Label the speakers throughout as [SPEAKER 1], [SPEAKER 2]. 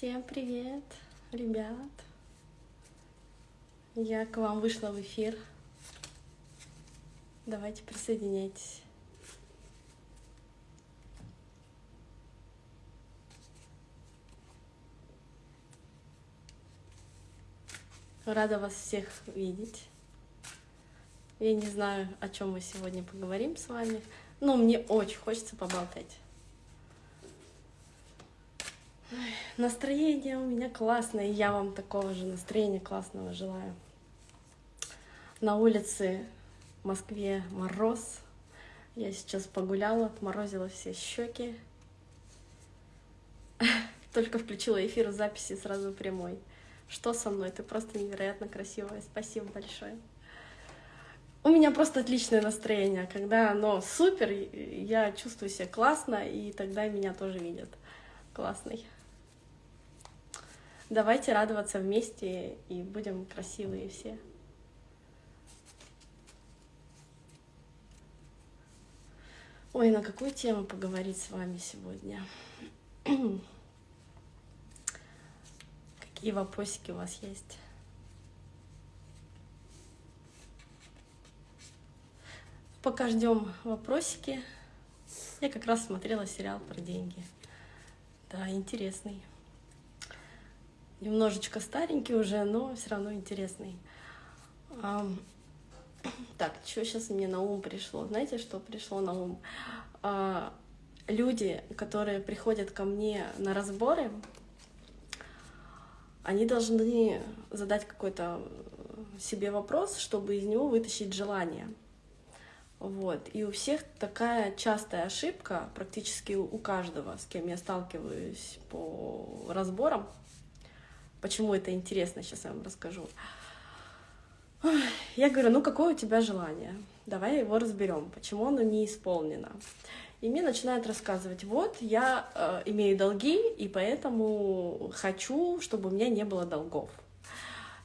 [SPEAKER 1] Всем привет, ребят! Я к вам вышла в эфир. Давайте присоединяйтесь. Рада вас всех видеть. Я не знаю, о чем мы сегодня поговорим с вами, но мне очень хочется поболтать. Настроение у меня классное, и я вам такого же настроения классного желаю. На улице в Москве мороз. Я сейчас погуляла, отморозила все щеки. Только включила эфир записи сразу прямой. Что со мной? Ты просто невероятно красивая. Спасибо большое. У меня просто отличное настроение. Когда оно супер, я чувствую себя классно, и тогда меня тоже видят. Классный. Давайте радоваться вместе и будем красивые все. Ой, на какую тему поговорить с вами сегодня? Какие вопросики у вас есть? Пока ждем вопросики. Я как раз смотрела сериал про деньги. Да, интересный немножечко старенький уже, но все равно интересный. Так, что сейчас мне на ум пришло? Знаете, что пришло на ум? А, люди, которые приходят ко мне на разборы, они должны задать какой-то себе вопрос, чтобы из него вытащить желание. Вот. И у всех такая частая ошибка, практически у каждого, с кем я сталкиваюсь по разборам, Почему это интересно, сейчас я вам расскажу. Я говорю, ну какое у тебя желание? Давай его разберем, почему оно не исполнено. И мне начинают рассказывать, вот я э, имею долги, и поэтому хочу, чтобы у меня не было долгов.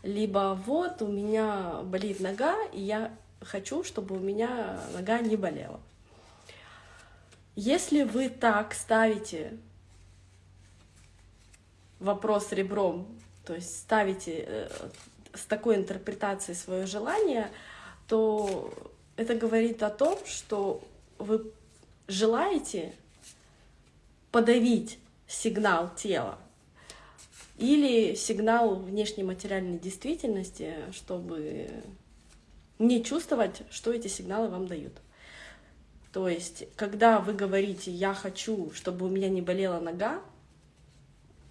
[SPEAKER 1] Либо вот у меня болит нога, и я хочу, чтобы у меня нога не болела. Если вы так ставите вопрос ребром то есть ставите э, с такой интерпретацией свое желание, то это говорит о том, что вы желаете подавить сигнал тела или сигнал внешней материальной действительности, чтобы не чувствовать, что эти сигналы вам дают. То есть, когда вы говорите «я хочу, чтобы у меня не болела нога»,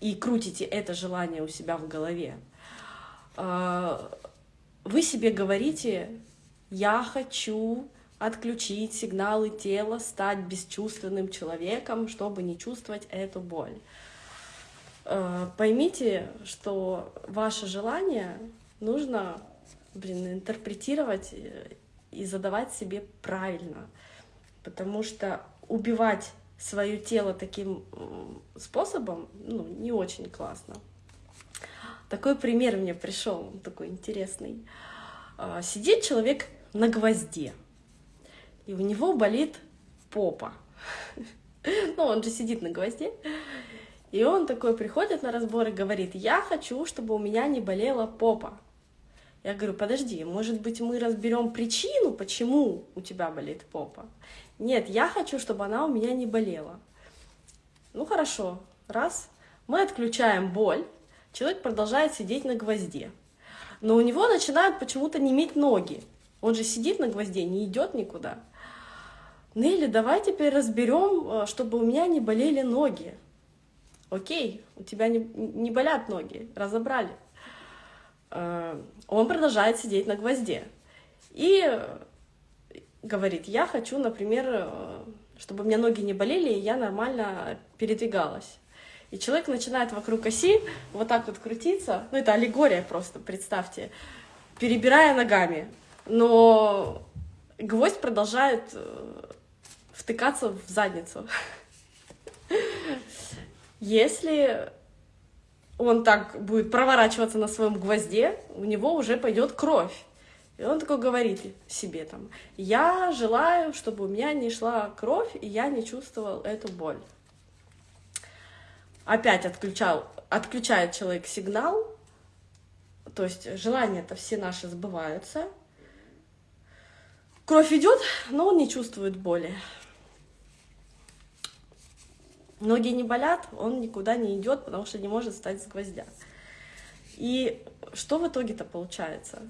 [SPEAKER 1] и крутите это желание у себя в голове, а, вы себе говорите, я хочу отключить сигналы тела, стать бесчувственным человеком, чтобы не чувствовать эту боль. А, поймите, что ваше желание нужно блин, интерпретировать и задавать себе правильно, потому что убивать свое тело таким способом, ну, не очень классно. Такой пример мне пришел, такой интересный. А, сидит человек на гвозде, и у него болит попа. Ну, он же сидит на гвозде. И он такой приходит на разбор и говорит, я хочу, чтобы у меня не болела попа. Я говорю, подожди, может быть, мы разберем причину, почему у тебя болит попа. Нет, я хочу, чтобы она у меня не болела. Ну хорошо, раз. Мы отключаем боль, человек продолжает сидеть на гвозде. Но у него начинают почему-то неметь ноги. Он же сидит на гвозде, не идет никуда. Нелли, давай теперь разберем, э, чтобы у меня не болели ноги. Окей, у тебя не, не болят ноги, разобрали. Э, он продолжает сидеть на гвозде. И говорит, я хочу, например, э, чтобы у меня ноги не болели, и я нормально передвигалась. И человек начинает вокруг оси вот так вот крутиться, ну это аллегория просто, представьте, перебирая ногами. Но гвоздь продолжает э, втыкаться в задницу. Если он так будет проворачиваться на своем гвозде, у него уже пойдет кровь. И он такой говорит себе там, я желаю, чтобы у меня не шла кровь, и я не чувствовал эту боль. опять отключал, отключает человек сигнал, то есть желания-то все наши сбываются. Кровь идет, но он не чувствует боли. Ноги не болят, он никуда не идет, потому что не может встать с гвоздя. И что в итоге-то получается?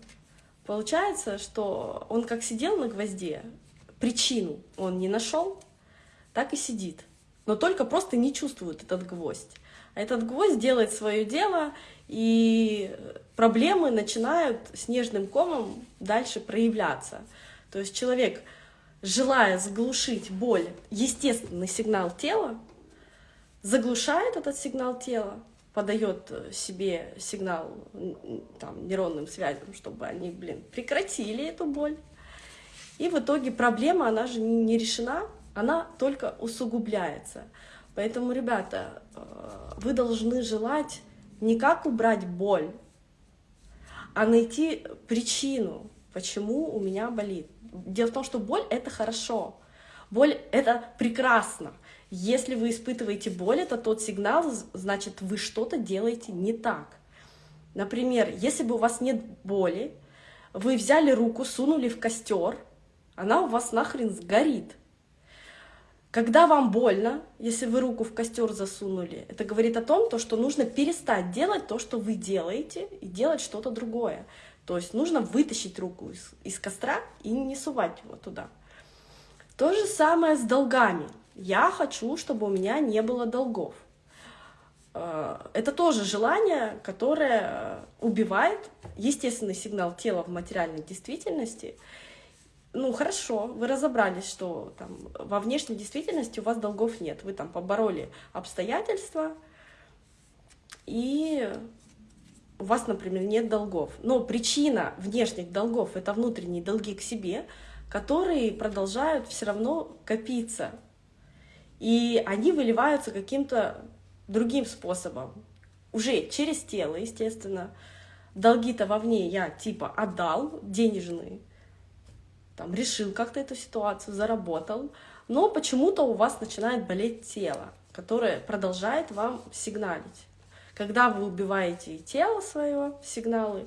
[SPEAKER 1] Получается, что он как сидел на гвозде, причину он не нашел, так и сидит. Но только просто не чувствует этот гвоздь. А этот гвоздь делает свое дело, и проблемы начинают снежным комом дальше проявляться. То есть человек, желая заглушить боль, естественный сигнал тела, заглушает этот сигнал тела, подает себе сигнал там, нейронным связям, чтобы они, блин, прекратили эту боль. И в итоге проблема, она же не решена, она только усугубляется. Поэтому, ребята, э, вы должны желать не как убрать боль, а найти причину, почему у меня болит. Дело в том, что боль — это хорошо, боль — это прекрасно. Если вы испытываете боль, это тот сигнал, значит, вы что-то делаете не так. Например, если бы у вас нет боли, вы взяли руку, сунули в костер, она у вас нахрен сгорит. Когда вам больно, если вы руку в костер засунули, это говорит о том, то, что нужно перестать делать то, что вы делаете, и делать что-то другое. То есть нужно вытащить руку из, из костра и не сувать его туда. То же самое с долгами. Я хочу, чтобы у меня не было долгов. Э, это тоже желание, которое убивает естественный сигнал тела в материальной действительности. Ну, хорошо, вы разобрались, что там во внешней действительности у вас долгов нет. Вы там побороли обстоятельства, и у вас, например, нет долгов. Но причина внешних долгов — это внутренние долги к себе, которые продолжают все равно копиться. И они выливаются каким-то другим способом. Уже через тело, естественно. Долги-то вовне я типа отдал, денежные, там, решил как-то эту ситуацию, заработал, но почему-то у вас начинает болеть тело, которое продолжает вам сигналить. Когда вы убиваете тело свое, сигналы,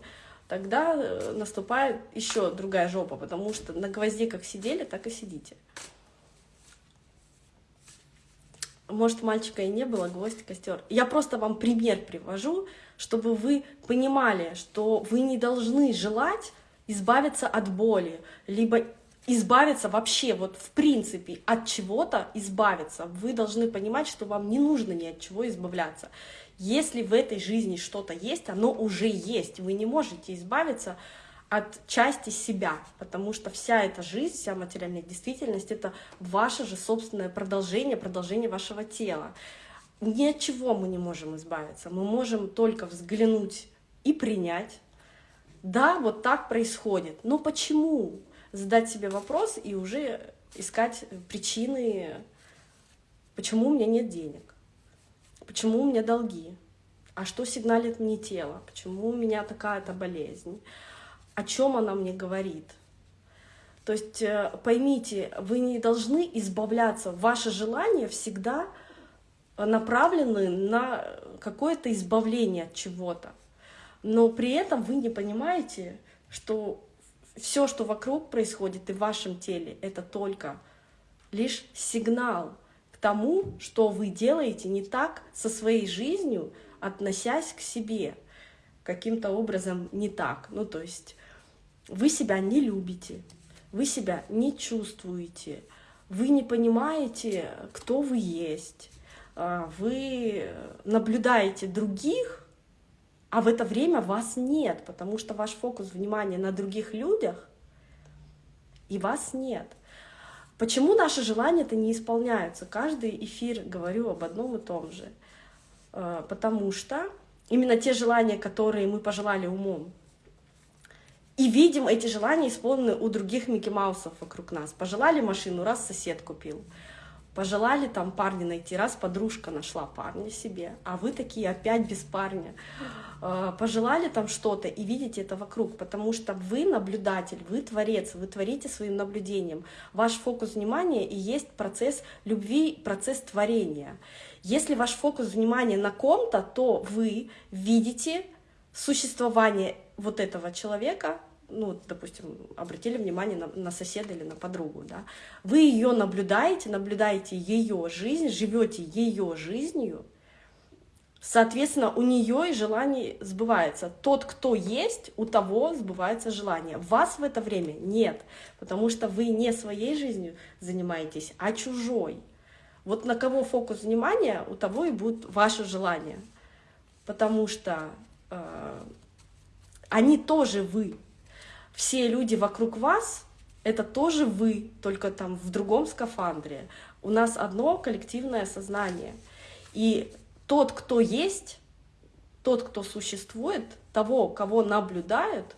[SPEAKER 1] тогда э, наступает еще другая жопа, потому что на гвозде как сидели, так и сидите. Может, мальчика и не было, гвоздь, костер. Я просто вам пример привожу, чтобы вы понимали, что вы не должны желать избавиться от боли, либо избавиться вообще, вот в принципе, от чего-то избавиться. Вы должны понимать, что вам не нужно ни от чего избавляться. Если в этой жизни что-то есть, оно уже есть. Вы не можете избавиться части себя, потому что вся эта жизнь, вся материальная действительность — это ваше же собственное продолжение, продолжение вашего тела. Ни от чего мы не можем избавиться. Мы можем только взглянуть и принять. Да, вот так происходит. Но почему? Задать себе вопрос и уже искать причины, почему у меня нет денег, почему у меня долги, а что сигналит мне тело, почему у меня такая-то болезнь, о чем она мне говорит. То есть э, поймите, вы не должны избавляться. Ваши желания всегда направлены на какое-то избавление от чего-то. Но при этом вы не понимаете, что все, что вокруг происходит и в вашем теле, это только лишь сигнал к тому, что вы делаете не так со своей жизнью, относясь к себе каким-то образом не так. Ну, то есть вы себя не любите, вы себя не чувствуете, вы не понимаете, кто вы есть, а, вы наблюдаете других, а в это время вас нет, потому что ваш фокус внимания на других людях, и вас нет. Почему наши желания-то не исполняются? Каждый эфир говорю об одном и том же. А, потому что именно те желания, которые мы пожелали умом, и видим эти желания исполнены у других Микки Маусов вокруг нас. Пожелали машину, раз сосед купил. Пожелали там парня найти, раз подружка нашла парня себе, а вы такие опять без парня. А, пожелали там что-то и видите это вокруг, потому что вы наблюдатель, вы творец, вы творите своим наблюдением. Ваш фокус внимания и есть процесс любви, процесс творения. Если ваш фокус внимания на ком-то, то вы видите существование вот этого человека, ну, допустим, обратили внимание на, на соседа или на подругу, да, вы ее наблюдаете, наблюдаете ее жизнь, живете ее жизнью, соответственно, у нее и желание сбывается. Тот, кто есть, у того сбывается желание. Вас в это время нет, потому что вы не своей жизнью занимаетесь, а чужой. Вот на кого фокус внимания, у того и будет ваше желание, потому что э, они тоже вы, все люди вокруг вас — это тоже вы, только там в другом скафандре. У нас одно коллективное сознание. И тот, кто есть, тот, кто существует, того, кого наблюдают,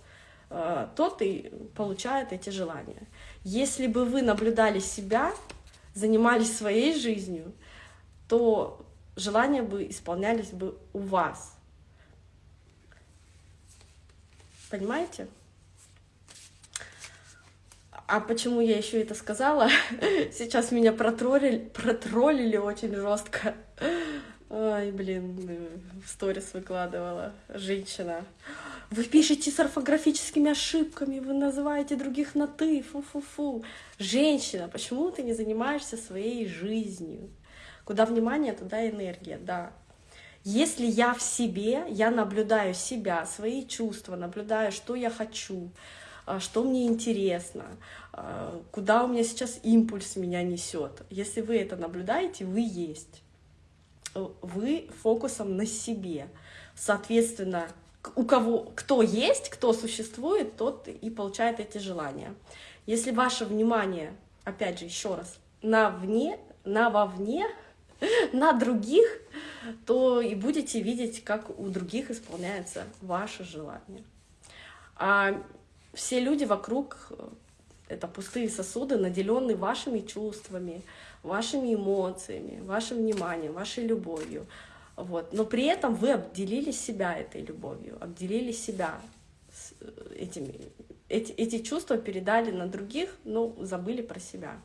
[SPEAKER 1] э, тот и получает эти желания. Если бы вы наблюдали себя, занимались своей жизнью, то желания бы исполнялись бы у вас. Понимаете? А почему я еще это сказала? Сейчас меня протроллили, протроллили очень жестко. Ай, блин, в сторис выкладывала женщина. Вы пишете с орфографическими ошибками, вы называете других на «ты», фу-фу-фу. Женщина, почему ты не занимаешься своей жизнью? Куда внимание, туда энергия, да. Если я в себе, я наблюдаю себя, свои чувства, наблюдаю, что я хочу, что мне интересно, а, куда у меня сейчас импульс меня несет. Если вы это наблюдаете, вы есть. Вы фокусом на себе. Соответственно, у кого, кто есть, кто существует, тот и получает эти желания. Если ваше внимание, опять же, еще раз, на вне, на вовне, на других, то и будете видеть, как у других исполняется ваше желание. А все люди вокруг э, — это пустые сосуды, наделенные вашими чувствами, вашими эмоциями, вашим вниманием, вашей любовью. Вот. Но при этом вы обделили себя этой любовью, обделили себя э, этими. Эти, эти чувства передали на других, но забыли про себя.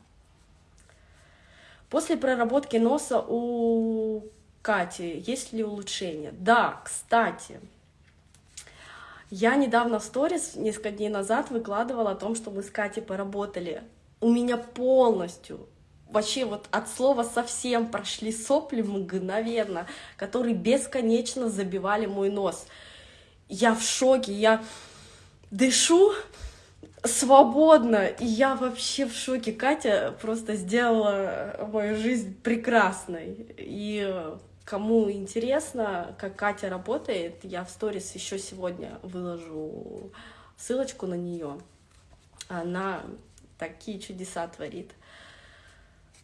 [SPEAKER 1] После проработки носа у Кати есть ли улучшение? Да, кстати, я недавно в сторис, несколько дней назад, выкладывала о том, что мы с Катей поработали. У меня полностью, вообще вот от слова совсем прошли сопли мгновенно, которые бесконечно забивали мой нос. Я в шоке, я дышу свободно, и я вообще в шоке. Катя просто сделала мою жизнь прекрасной. И Кому интересно, как Катя работает, я в сторис еще сегодня выложу ссылочку на нее. Она такие чудеса творит.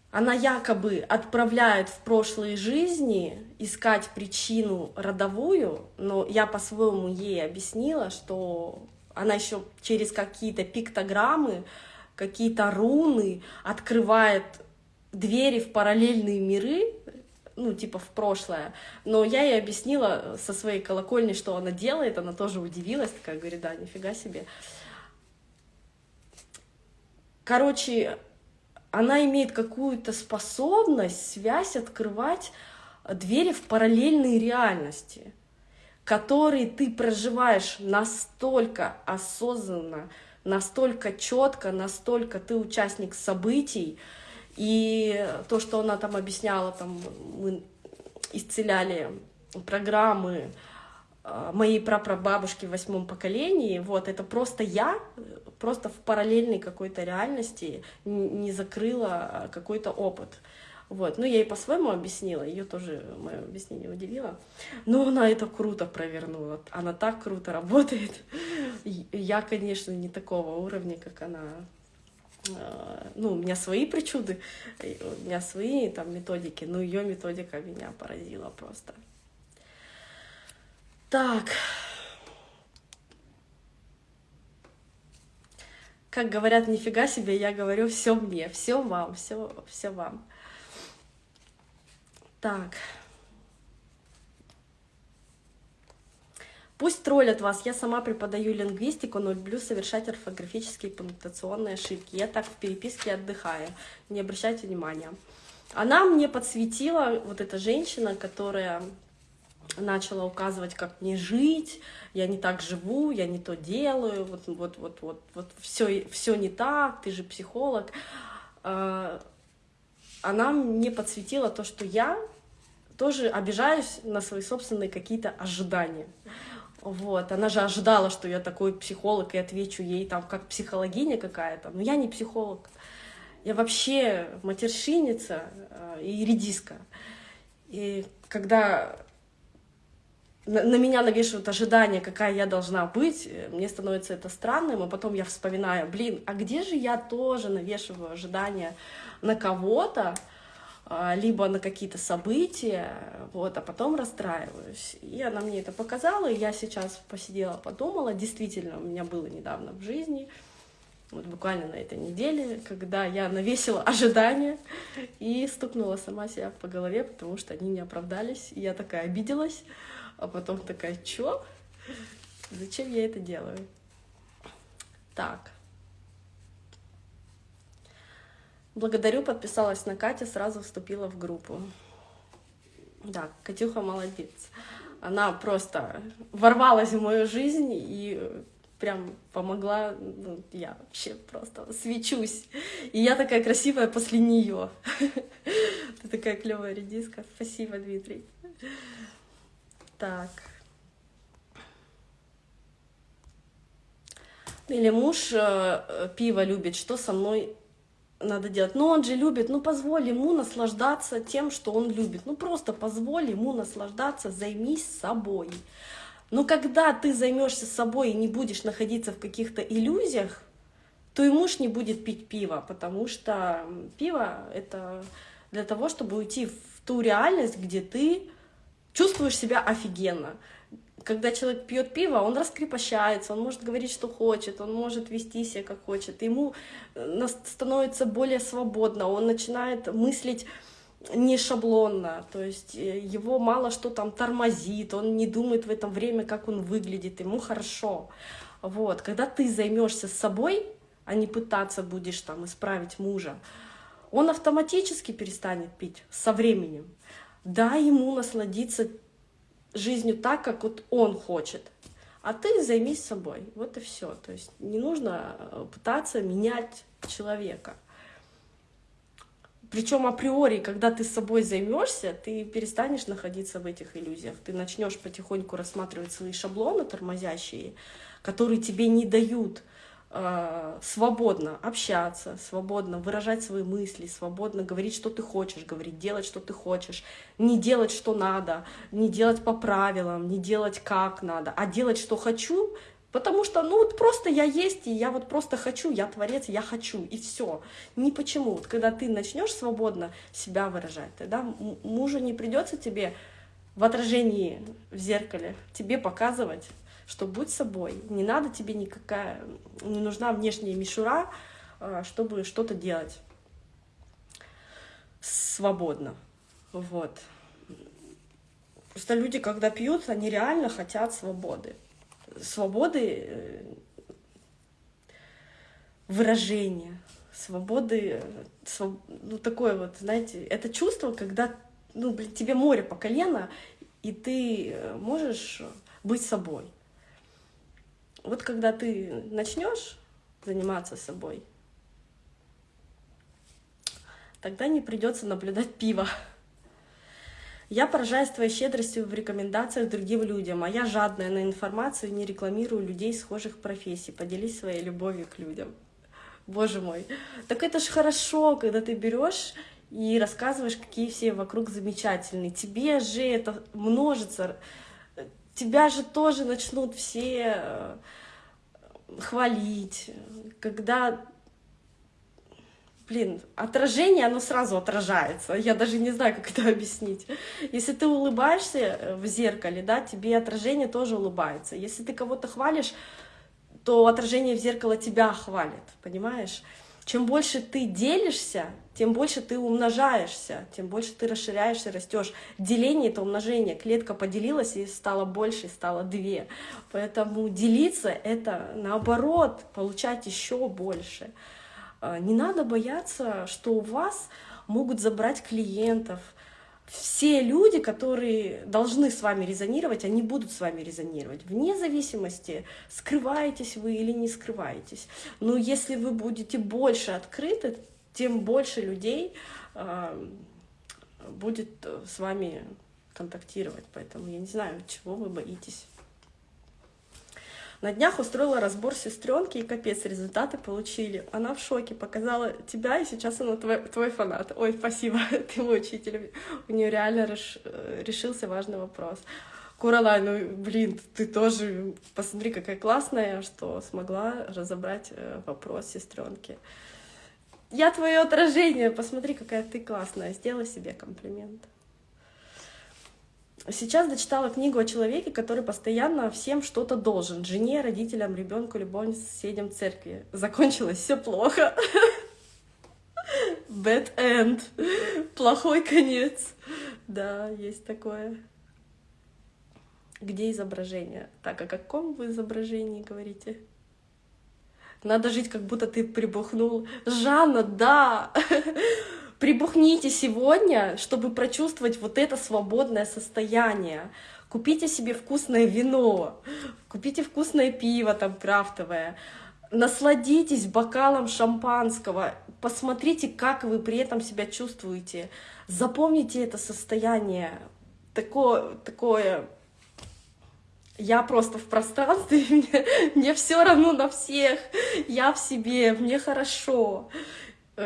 [SPEAKER 1] Она якобы отправляет в прошлые жизни искать причину родовую, но я по-своему ей объяснила, что она еще через какие-то пиктограммы, какие-то руны открывает двери в параллельные миры, ну, типа в прошлое. Но я ей объяснила со своей колокольни, что она делает, она тоже удивилась, такая говорит, да, нифига себе. Короче, она имеет какую-то способность, связь открывать двери в параллельные реальности, которые ты проживаешь настолько осознанно, настолько четко, настолько ты участник событий, и то, что она там объясняла, там мы исцеляли программы а, моей прапрабабушки в восьмом поколении, вот, это просто я, просто в параллельной какой-то реальности не закрыла какой-то опыт. Вот. Ну, я ей по-своему объяснила, ее тоже мое объяснение удивило. Но она это круто провернула. Она так круто работает. Я, конечно, не такого уровня, как она ну, у меня свои причуды, у меня свои там методики, но ее методика меня поразила просто. Так. Как говорят, нифига себе, я говорю все мне, все вам, все, все вам. Так. Пусть троллят вас, я сама преподаю лингвистику, но люблю совершать орфографические и пунктуационные ошибки. Я так в переписке отдыхаю, не обращайте внимания. Она мне подсветила, вот эта женщина, которая начала указывать, как мне жить, я не так живу, я не то делаю, вот, вот, вот, вот, вот все, все не так, ты же психолог. А, она мне подсветила то, что я тоже обижаюсь на свои собственные какие-то ожидания. Вот, она же ожидала, что я такой психолог, и отвечу ей там как психологиня какая-то. Но я не психолог. Я вообще матершинница э, и редиска. И когда на меня навешивают ожидания, какая я должна быть, э, мне становится это странным, а потом я вспоминаю, блин, а где же я тоже навешиваю ожидания на кого-то, либо на какие-то события, вот, а потом расстраиваюсь. И она мне это показала, и я сейчас посидела, подумала, действительно, у меня было недавно в жизни, вот буквально на этой неделе, когда я навесила ожидания и стукнула сама себя по голове, потому что они не оправдались, и я такая обиделась, а потом такая, чё? Зачем я это делаю? Так. Благодарю, подписалась на Катя, сразу вступила в группу. Да, Катюха молодец. Она просто ворвалась в мою жизнь и прям помогла. Ну, я вообще просто свечусь. И я такая красивая после нее. Ты такая клевая редиска. Спасибо, Дмитрий. Так. Или муж э, пиво любит, что со мной надо делать. Но он же любит, ну позволь ему наслаждаться тем, что он любит. Ну просто позволь ему наслаждаться, займись собой. Но когда ты займешься собой и не будешь находиться в каких-то иллюзиях, то и муж не будет пить пиво, потому что пиво — это для того, чтобы уйти в ту реальность, где ты чувствуешь себя офигенно когда человек пьет пиво, он раскрепощается, он может говорить, что хочет, он может вести себя как хочет, ему э, становится более свободно, он начинает мыслить не шаблонно, то есть э, его мало что там тормозит, он не думает в это время, как он выглядит, ему хорошо. Вот, когда ты займешься собой, а не пытаться будешь там исправить мужа, он автоматически перестанет пить со временем. Дай ему насладиться жизнью так, как вот он хочет. А ты займись собой. Вот и все. То есть не нужно э, пытаться менять человека. Причем априори, когда ты с собой займешься, ты перестанешь находиться в этих иллюзиях. Ты начнешь потихоньку рассматривать свои шаблоны тормозящие, которые тебе не дают свободно общаться, свободно выражать свои мысли, свободно говорить, что ты хочешь говорить, делать, что ты хочешь, не делать, что надо, не делать по правилам, не делать как надо, а делать, что хочу, потому что, ну вот просто я есть, и я вот просто хочу, я творец, я хочу, и все. Не почему. Вот когда ты начнешь свободно себя выражать, тогда мужу не придется тебе в отражении в зеркале тебе показывать, что будь собой, не надо тебе никакая, не нужна внешняя мишура, а, чтобы что-то делать свободно. Вот. Просто люди, когда пьют, они реально хотят свободы. Свободы э, выражения, свободы, своб... ну такое вот, знаете, это чувство, когда, ну, блин, тебе море по колено, и ты э, можешь быть собой. Вот когда ты начнешь заниматься собой, тогда не придется наблюдать пиво. Я поражаюсь твоей щедростью в рекомендациях другим людям, а я жадная на информацию не рекламирую людей схожих профессий. Поделись своей любовью к людям. Боже мой. Так это ж хорошо, когда ты берешь и рассказываешь, какие все вокруг замечательные. Тебе же это множится тебя же тоже начнут все э, хвалить, когда, блин, отражение, оно сразу отражается, я даже не знаю, как это объяснить. Если ты улыбаешься э, в зеркале, да, тебе отражение тоже улыбается. Если ты кого-то хвалишь, то отражение в зеркало тебя хвалит, понимаешь? Чем больше ты делишься, тем больше ты умножаешься, тем больше ты расширяешься, растешь. Деление — это умножение. Клетка поделилась и стала больше, стало две. Поэтому делиться — это наоборот, получать еще больше. А, не надо бояться, что у вас могут забрать клиентов. Все люди, которые должны с вами резонировать, они будут с вами резонировать, вне зависимости, скрываетесь вы или не скрываетесь. Но если вы будете больше открыты, тем больше людей э, будет с вами контактировать. Поэтому я не знаю, чего вы боитесь. На днях устроила разбор сестренки и капец, результаты получили. Она в шоке, показала тебя, и сейчас она твой, твой фанат. Ой, спасибо, ты мой учитель. У нее реально реш, решился важный вопрос. Куралай, ну блин, ты тоже посмотри, какая классная, что смогла разобрать э, вопрос сестренки. Я твое отражение, посмотри, какая ты классная, сделай себе комплимент. Сейчас дочитала книгу о человеке, который постоянно всем что-то должен. Жене, родителям, ребенку, любовнице, соседям, церкви. Закончилось все плохо. Bad end. Плохой конец. Да, есть такое. Где изображение? Так, о каком вы изображении говорите? Надо жить, как будто ты прибухнул. Жанна, да! Прибухните сегодня, чтобы прочувствовать вот это свободное состояние. Купите себе вкусное вино, купите вкусное пиво там крафтовое, насладитесь бокалом шампанского, посмотрите, как вы при этом себя чувствуете. Запомните это состояние, такое, такое я просто в пространстве, мне, мне все равно на всех, я в себе, мне хорошо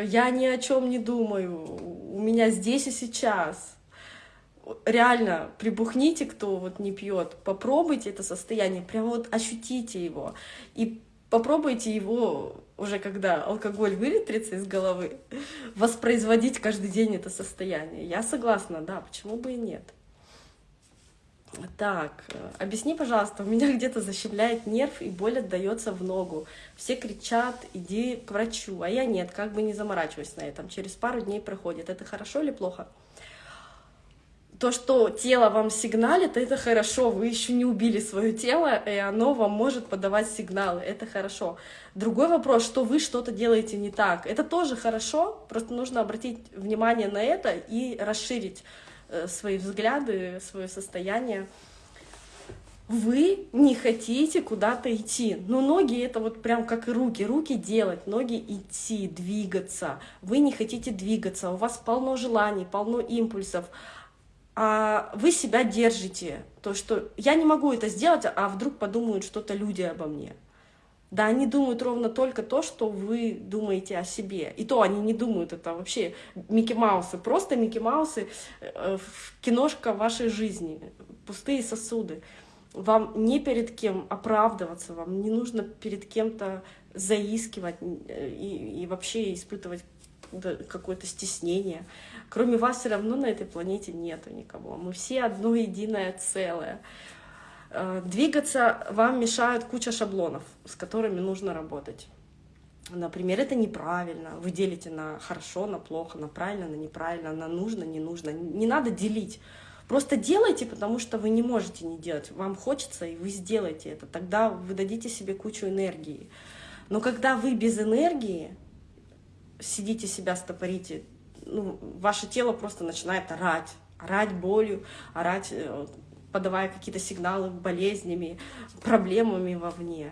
[SPEAKER 1] я ни о чем не думаю, у меня здесь и сейчас. Реально, прибухните, кто вот не пьет, попробуйте это состояние, прям вот ощутите его. И попробуйте его уже когда алкоголь выветрится из головы, воспроизводить каждый день это состояние. Я согласна, да, почему бы и нет. Так, э, объясни, пожалуйста, у меня где-то защемляет нерв и боль отдается в ногу. Все кричат, иди к врачу, а я нет, как бы не заморачиваюсь на этом. Через пару дней проходит. Это хорошо или плохо? То, что тело вам сигналит, это хорошо. Вы еще не убили свое тело, и оно вам может подавать сигналы. Это хорошо. Другой вопрос, что вы что-то делаете не так. Это тоже хорошо, просто нужно обратить внимание на это и расширить свои взгляды, свое состояние. Вы не хотите куда-то идти. Но ноги это вот прям как и руки. Руки делать, ноги идти, двигаться. Вы не хотите двигаться, у вас полно желаний, полно импульсов. А вы себя держите. То, что я не могу это сделать, а вдруг подумают что-то люди обо мне. Да, они думают ровно только то, что вы думаете о себе. И то они не думают, это вообще Микки Маусы, просто Микки Маусы, э, киношка вашей жизни, пустые сосуды. Вам не перед кем оправдываться, вам не нужно перед кем-то заискивать и, и вообще испытывать какое-то стеснение. Кроме вас все равно на этой планете нету никого. Мы все одно единое целое. Э, двигаться вам мешают куча шаблонов, с которыми нужно работать. Например, это неправильно. Вы делите на хорошо, на плохо, на правильно, на неправильно, на нужно, не нужно. Не надо делить. Просто делайте, потому что вы не можете не делать. Вам хочется, и вы сделаете это. Тогда вы дадите себе кучу энергии. Но когда вы без энергии сидите себя стопорите, ну, ваше тело просто начинает орать, орать болью, орать э, подавая какие-то сигналы болезнями, проблемами вовне.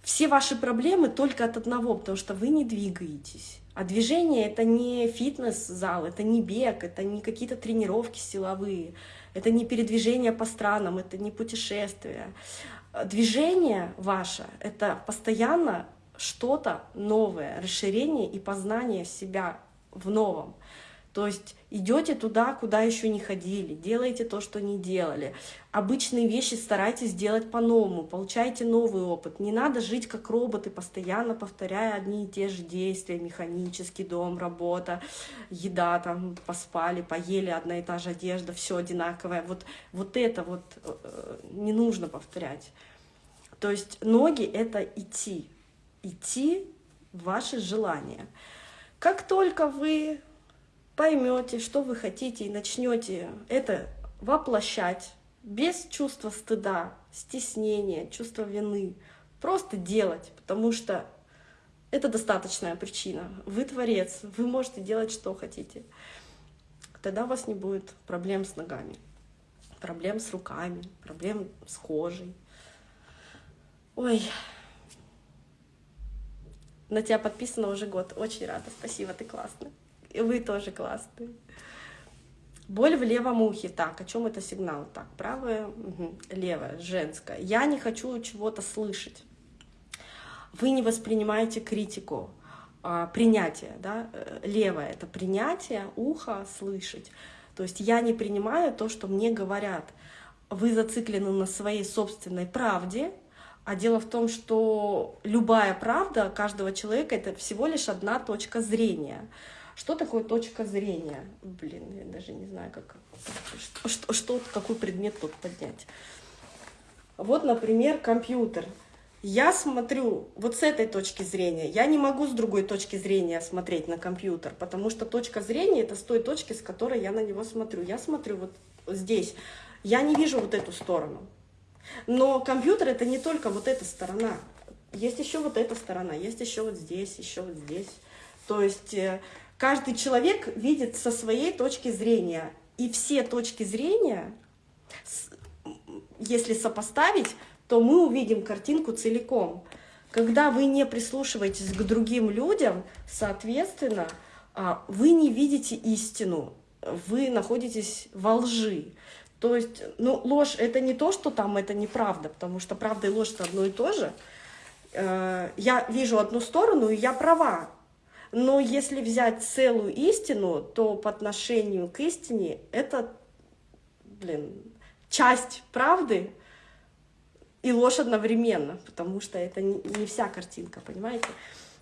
[SPEAKER 1] Все ваши проблемы только от одного, потому что вы не двигаетесь. А движение — это не фитнес-зал, это не бег, это не какие-то тренировки силовые, это не передвижение по странам, это не путешествие. Движение ваше — это постоянно что-то новое, расширение и познание себя в новом. То есть идете туда, куда еще не ходили, делаете то, что не делали. Обычные вещи старайтесь делать по-новому, получайте новый опыт. Не надо жить как роботы, постоянно повторяя одни и те же действия, механический дом, работа, еда, там поспали, поели, одна и та же одежда, все одинаковое. Вот, вот это вот э, не нужно повторять. То есть ноги — это идти. Идти в ваши желания. Как только вы поймете, что вы хотите, и начнете это воплощать без чувства стыда, стеснения, чувства вины, просто делать, потому что это достаточная причина. Вы творец, вы можете делать, что хотите. Тогда у вас не будет проблем с ногами, проблем с руками, проблем с кожей. Ой, на тебя подписано уже год. Очень рада. Спасибо, ты классный. И вы тоже классные. Боль в левом ухе. Так, о чем это сигнал? Так, правое, угу. левое, женское. Я не хочу чего-то слышать. Вы не воспринимаете критику, а, принятие. Да? Э, левое — это принятие, ухо — слышать. То есть я не принимаю то, что мне говорят. Вы зациклены на своей собственной правде, а дело в том, что любая правда каждого человека — это всего лишь одна точка зрения. Что такое точка зрения? Блин, я даже не знаю, как, что, что, что какой предмет тут поднять. Вот, например, компьютер. Я смотрю вот с этой точки зрения. Я не могу с другой точки зрения смотреть на компьютер, потому что точка зрения — это с той точки, с которой я на него смотрю. Я смотрю вот здесь. Я не вижу вот эту сторону. Но компьютер — это не только вот эта сторона. Есть еще вот эта сторона, есть еще вот здесь, еще вот здесь. То есть э, каждый человек видит со своей точки зрения. И все точки зрения, если сопоставить, то мы увидим картинку целиком. Когда вы не прислушиваетесь к другим людям, соответственно, а, вы не видите истину, вы находитесь во лжи. То есть, ну, ложь — это не то, что там это неправда, потому что правда и ложь — это одно и то же. Э, я вижу одну сторону, и я права. Но если взять целую истину, то по отношению к истине это, блин, часть правды и ложь одновременно, потому что это не вся картинка, понимаете?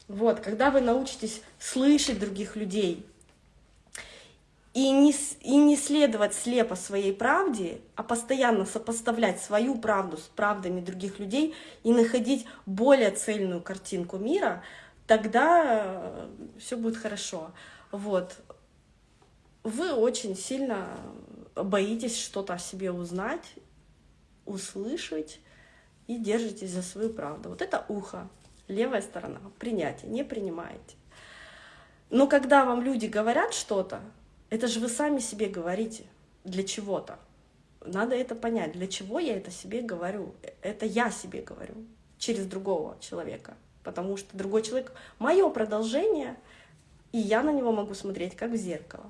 [SPEAKER 1] Вот, когда вы научитесь слышать других людей, и не, и не следовать слепо своей правде, а постоянно сопоставлять свою правду с правдами других людей и находить более цельную картинку мира, тогда э, все будет хорошо. Вот. Вы очень сильно боитесь что-то о себе узнать, услышать и держитесь за свою правду. Вот это ухо, левая сторона, принятие, не принимаете. Но когда вам люди говорят что-то, это же вы сами себе говорите для чего-то. Надо это понять, для чего я это себе говорю. Это я себе говорю через другого человека. Потому что другой человек — мое продолжение, и я на него могу смотреть как в зеркало.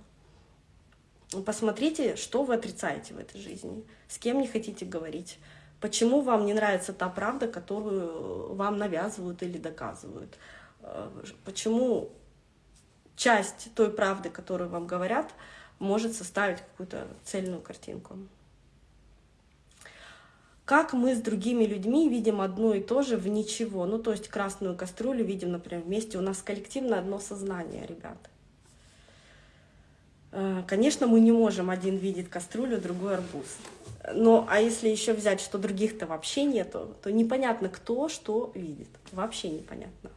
[SPEAKER 1] Посмотрите, что вы отрицаете в этой жизни, с кем не хотите говорить, почему вам не нравится та правда, которую вам навязывают или доказывают, э, почему часть той правды, которую вам говорят, может составить какую-то цельную картинку. Как мы с другими людьми видим одно и то же в ничего. Ну, то есть красную кастрюлю видим, например, вместе. У нас коллективно одно сознание, ребят. Э, конечно, мы не можем один видеть кастрюлю, другой арбуз. Но, а если еще взять, что других-то вообще нету, то непонятно, кто что видит. Вообще непонятно.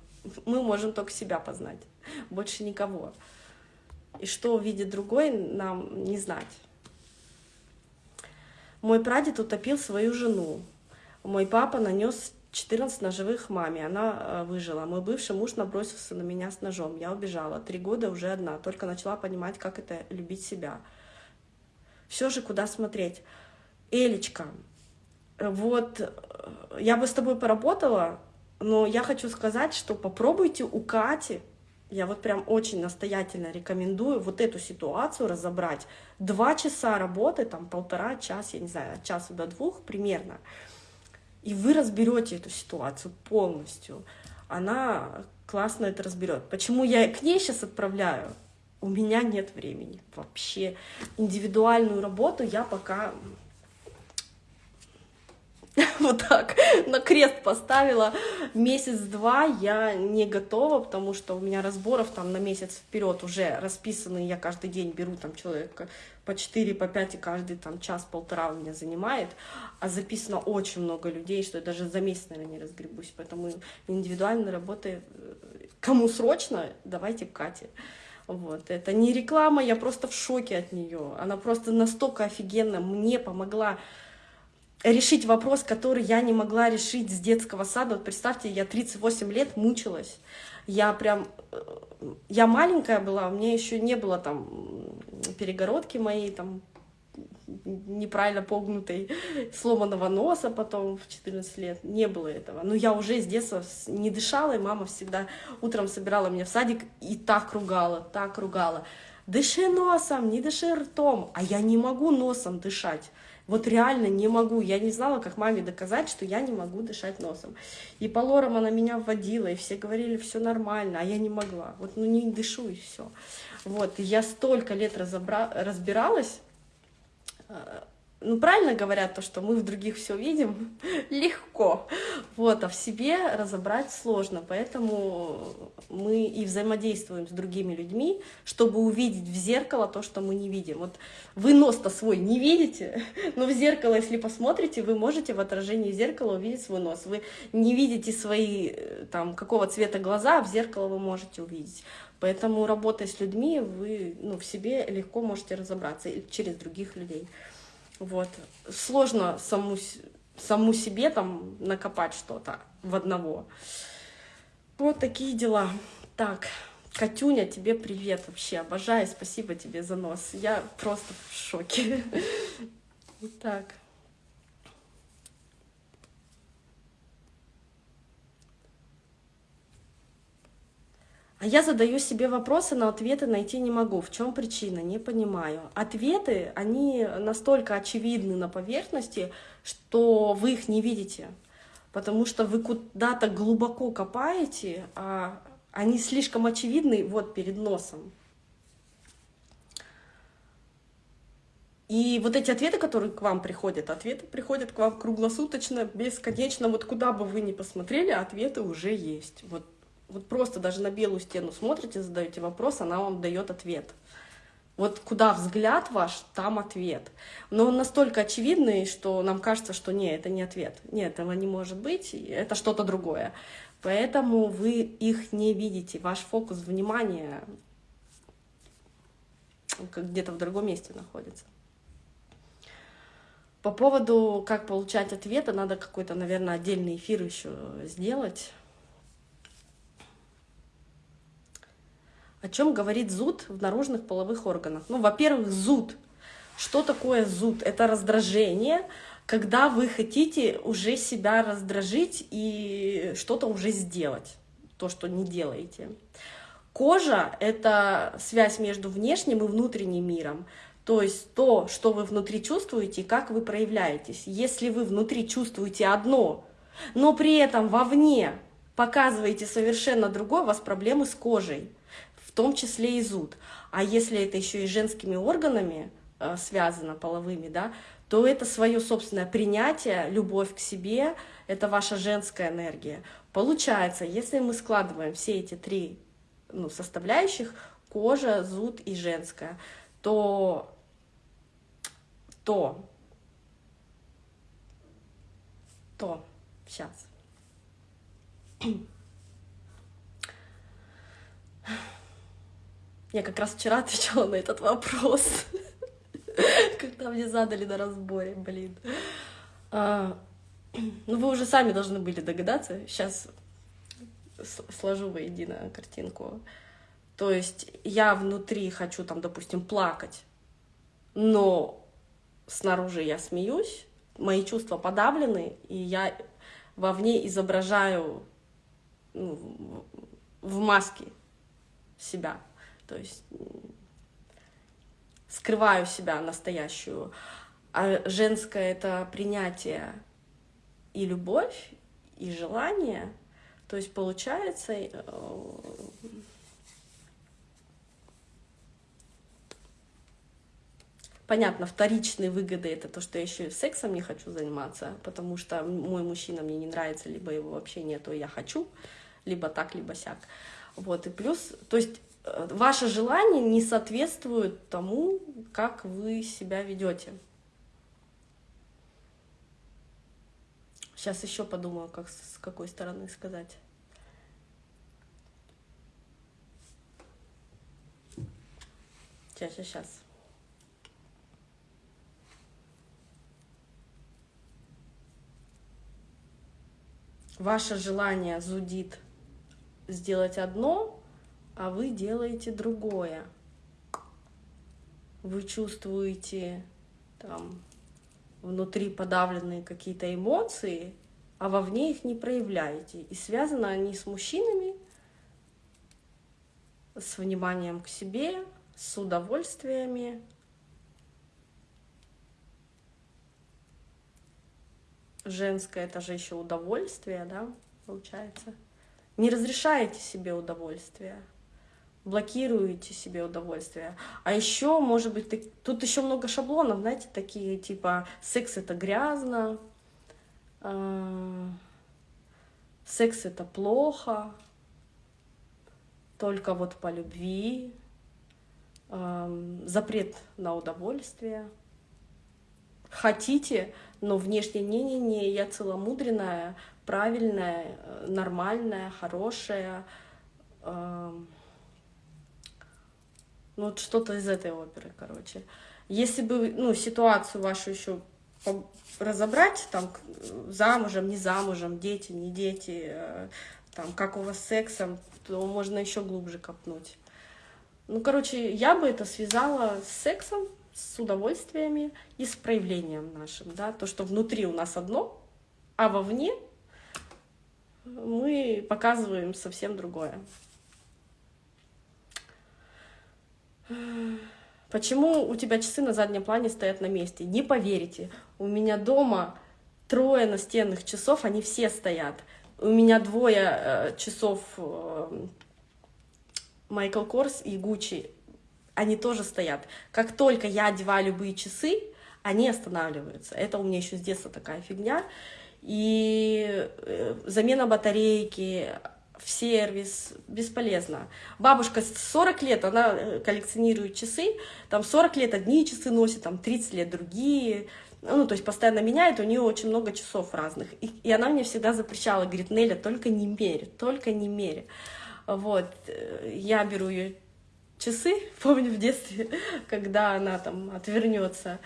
[SPEAKER 1] Мы можем только себя познать больше никого. И что увидит другой, нам не знать. Мой прадед утопил свою жену. Мой папа нанес 14 ножевых маме, она э, выжила. Мой бывший муж набросился на меня с ножом. Я убежала. Три года уже одна. Только начала понимать, как это любить себя. Все же куда смотреть. Элечка, вот э, я бы с тобой поработала, но я хочу сказать, что попробуйте у Кати я вот прям очень настоятельно рекомендую вот эту ситуацию разобрать. Два часа работы, там полтора, час, я не знаю, от часа до двух примерно. И вы разберете эту ситуацию полностью. Она классно это разберет. Почему я к ней сейчас отправляю? У меня нет времени вообще. Индивидуальную работу я пока вот так, на крест поставила. Месяц-два я не готова, потому что у меня разборов там на месяц вперед уже расписаны, я каждый день беру там человека по 4, по 5, и каждый там час-полтора у меня занимает, а записано очень много людей, что я даже за месяц, наверное, не разгребусь, поэтому индивидуальной работы, э, кому срочно, давайте Кате. Вот. Это не реклама, я просто в шоке от нее. Она просто настолько офигенно мне помогла решить вопрос, который я не могла решить с детского сада. Вот представьте, я 38 лет мучилась. Я прям... Э, я маленькая была, у меня еще не было там перегородки моей, там неправильно погнутой, сломанного носа потом в 14 лет. Не было этого. Но я уже с детства не дышала, и мама всегда утром собирала меня в садик и так ругала, так ругала. Дыши носом, не дыши ртом. А я не могу носом дышать. Вот реально не могу. Я не знала, как маме доказать, что я не могу дышать носом. И по лорам она меня вводила, и все говорили, все нормально, а я не могла. Вот ну не дышу, и все. Вот, и я столько лет разобра... разбиралась, а, ну, правильно говорят то, что мы в других все видим легко, вот, а в себе разобрать сложно, поэтому мы и взаимодействуем с другими людьми, чтобы увидеть в зеркало то, что мы не видим. Вот вы нос-то свой не видите, но в зеркало, если посмотрите, вы можете в отражении зеркала увидеть свой нос. Вы не видите свои, э, там, какого цвета глаза, а в зеркало вы можете увидеть. Поэтому, работая с людьми, вы ну, в себе легко можете разобраться через других людей. Вот. Сложно саму, саму себе там накопать что-то в одного. Вот такие дела. Так, Катюня, тебе привет вообще. Обожаю, спасибо тебе за нос. Я просто в шоке. Так. А я задаю себе вопросы, но ответы найти не могу. В чем причина? Не понимаю. Ответы, они настолько очевидны на поверхности, что вы их не видите. Потому что вы куда-то глубоко копаете, а они слишком очевидны вот перед носом. И вот эти ответы, которые к вам приходят, ответы приходят к вам круглосуточно, бесконечно. Вот куда бы вы ни посмотрели, ответы уже есть. Вот вот просто даже на белую стену смотрите, задаете вопрос, она вам дает ответ. Вот куда взгляд ваш, там ответ. Но он настолько очевидный, что нам кажется, что нет, это не ответ. Нет, этого не может быть, это что-то другое. Поэтому вы их не видите. Ваш фокус внимания где-то в другом месте находится. По поводу, как получать ответы, надо какой-то, наверное, отдельный эфир еще сделать. О чем говорит зуд в наружных половых органах? Ну, во-первых, зуд. Что такое зуд? Это раздражение, когда вы хотите уже себя раздражить и что-то уже сделать, то, что не делаете. Кожа — это связь между внешним и внутренним миром. То есть то, что вы внутри чувствуете и как вы проявляетесь. Если вы внутри чувствуете одно, но при этом вовне показываете совершенно другое, у вас проблемы с кожей том числе и зуд. А если это еще и женскими органами э, связано, половыми, да, то это свое собственное принятие, любовь к себе, это ваша женская энергия. Получается, если мы складываем все эти три ну, составляющих, кожа, зуд и женская, то, то, то, сейчас. Я как раз вчера отвечала на этот вопрос, когда мне задали на разборе, блин. А, ну, вы уже сами должны были догадаться. Сейчас сложу воедино картинку. То есть я внутри хочу там, допустим, плакать, но снаружи я смеюсь, мои чувства подавлены, и я вовне изображаю ну, в маске себя то есть скрываю себя настоящую. А женское — это принятие и любовь, и желание. То есть получается... Э, Понятно, вторичные выгоды это то, что я еще и сексом не хочу заниматься, потому что мой мужчина мне не нравится, либо его вообще нету, я хочу, либо так, либо сяк. Вот, и плюс, то есть ваше желание не соответствует тому, как вы себя ведете. Сейчас еще подумаю, как с какой стороны сказать. Сейчас, сейчас, сейчас. Ваше желание зудит сделать одно, а вы делаете другое. Вы чувствуете там внутри подавленные какие-то эмоции, а вовне их не проявляете. И связаны они с мужчинами, с вниманием к себе, с удовольствиями. Женское это же еще удовольствие, да, получается. Не разрешаете себе удовольствие, блокируете себе удовольствие. А еще, может быть, ты... тут еще много шаблонов, знаете, такие типа секс это грязно, э... секс это плохо, только вот по любви, запрет на удовольствие. Хотите, но внешне не-не-не, я целомудренная, правильная, э, нормальная, хорошая. Ну, вот что-то из этой оперы, короче. Если бы, ну, ситуацию вашу еще разобрать, там, замужем, не замужем, дети, не дети, э, там, как у вас с сексом, то можно еще глубже копнуть. Ну, короче, я бы это связала с сексом, с удовольствиями и с проявлением нашим, да, то, что внутри у нас одно, а вовне мы показываем совсем другое. Почему у тебя часы на заднем плане стоят на месте? Не поверите, у меня дома трое настенных часов, они все стоят. У меня двое э, часов э, Майкл Корс и Гуччи, они тоже стоят. Как только я одеваю любые часы, они останавливаются. Это у меня еще с детства такая фигня. И э, замена батарейки, в сервис, бесполезно. Бабушка 40 лет, она э, коллекционирует часы, там 40 лет одни часы носит, там 30 лет другие, ну, то есть постоянно меняет, у нее очень много часов разных. И, и она мне всегда запрещала, говорит, Неля, только не мерь, только не мерь. Вот, я беру ее часы, помню в детстве, когда она там отвернется,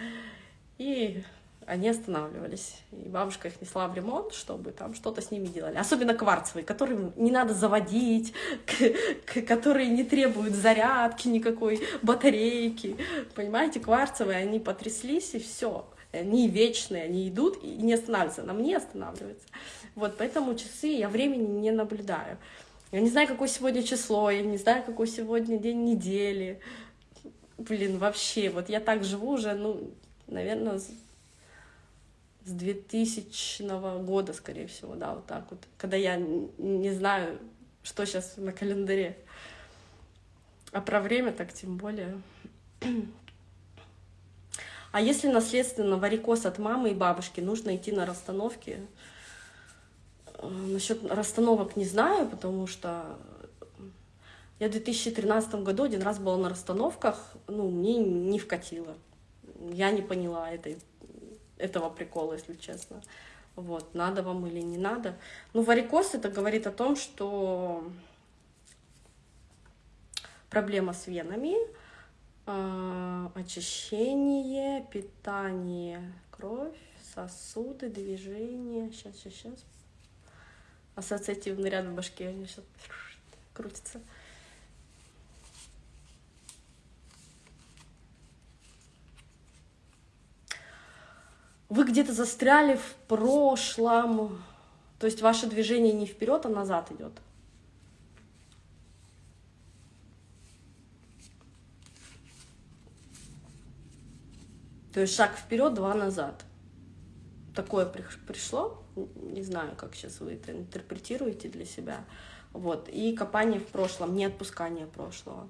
[SPEAKER 1] и они останавливались. И бабушка их несла в ремонт, чтобы там что-то с ними делали. Особенно кварцевые, которые не надо заводить, которые не требуют зарядки никакой, батарейки. Понимаете, кварцевые, они потряслись, и все. Они вечные, они идут и не останавливаются. Нам не останавливаются. Вот, поэтому часы я времени не наблюдаю. Я не знаю, какое сегодня число, я не знаю, какой сегодня день недели. Блин, вообще, вот я так живу уже, ну, наверное, с 2000 года, скорее всего, да, вот так вот. Когда я не знаю, что сейчас на календаре. А про время так тем более. А если наследственно варикоз от мамы и бабушки, нужно идти на расстановки, Э, Насчет расстановок не знаю, потому что я в 2013 году один раз была на расстановках, ну, мне не вкатило. Я не поняла этой, этого прикола, если честно. Вот, надо вам или не надо. Ну, варикоз это говорит о том, что проблема с венами, э, очищение, питание, кровь, сосуды, движение. Сейчас, сейчас, сейчас ассоциативный ряд в башке, они сейчас крутится. Вы где-то застряли в прошлом, то есть ваше движение не вперед, а назад идет. То есть шаг вперед, два назад. Такое пришло не знаю, как сейчас вы это интерпретируете для себя. Вот. И копание в прошлом, не отпускание прошлого.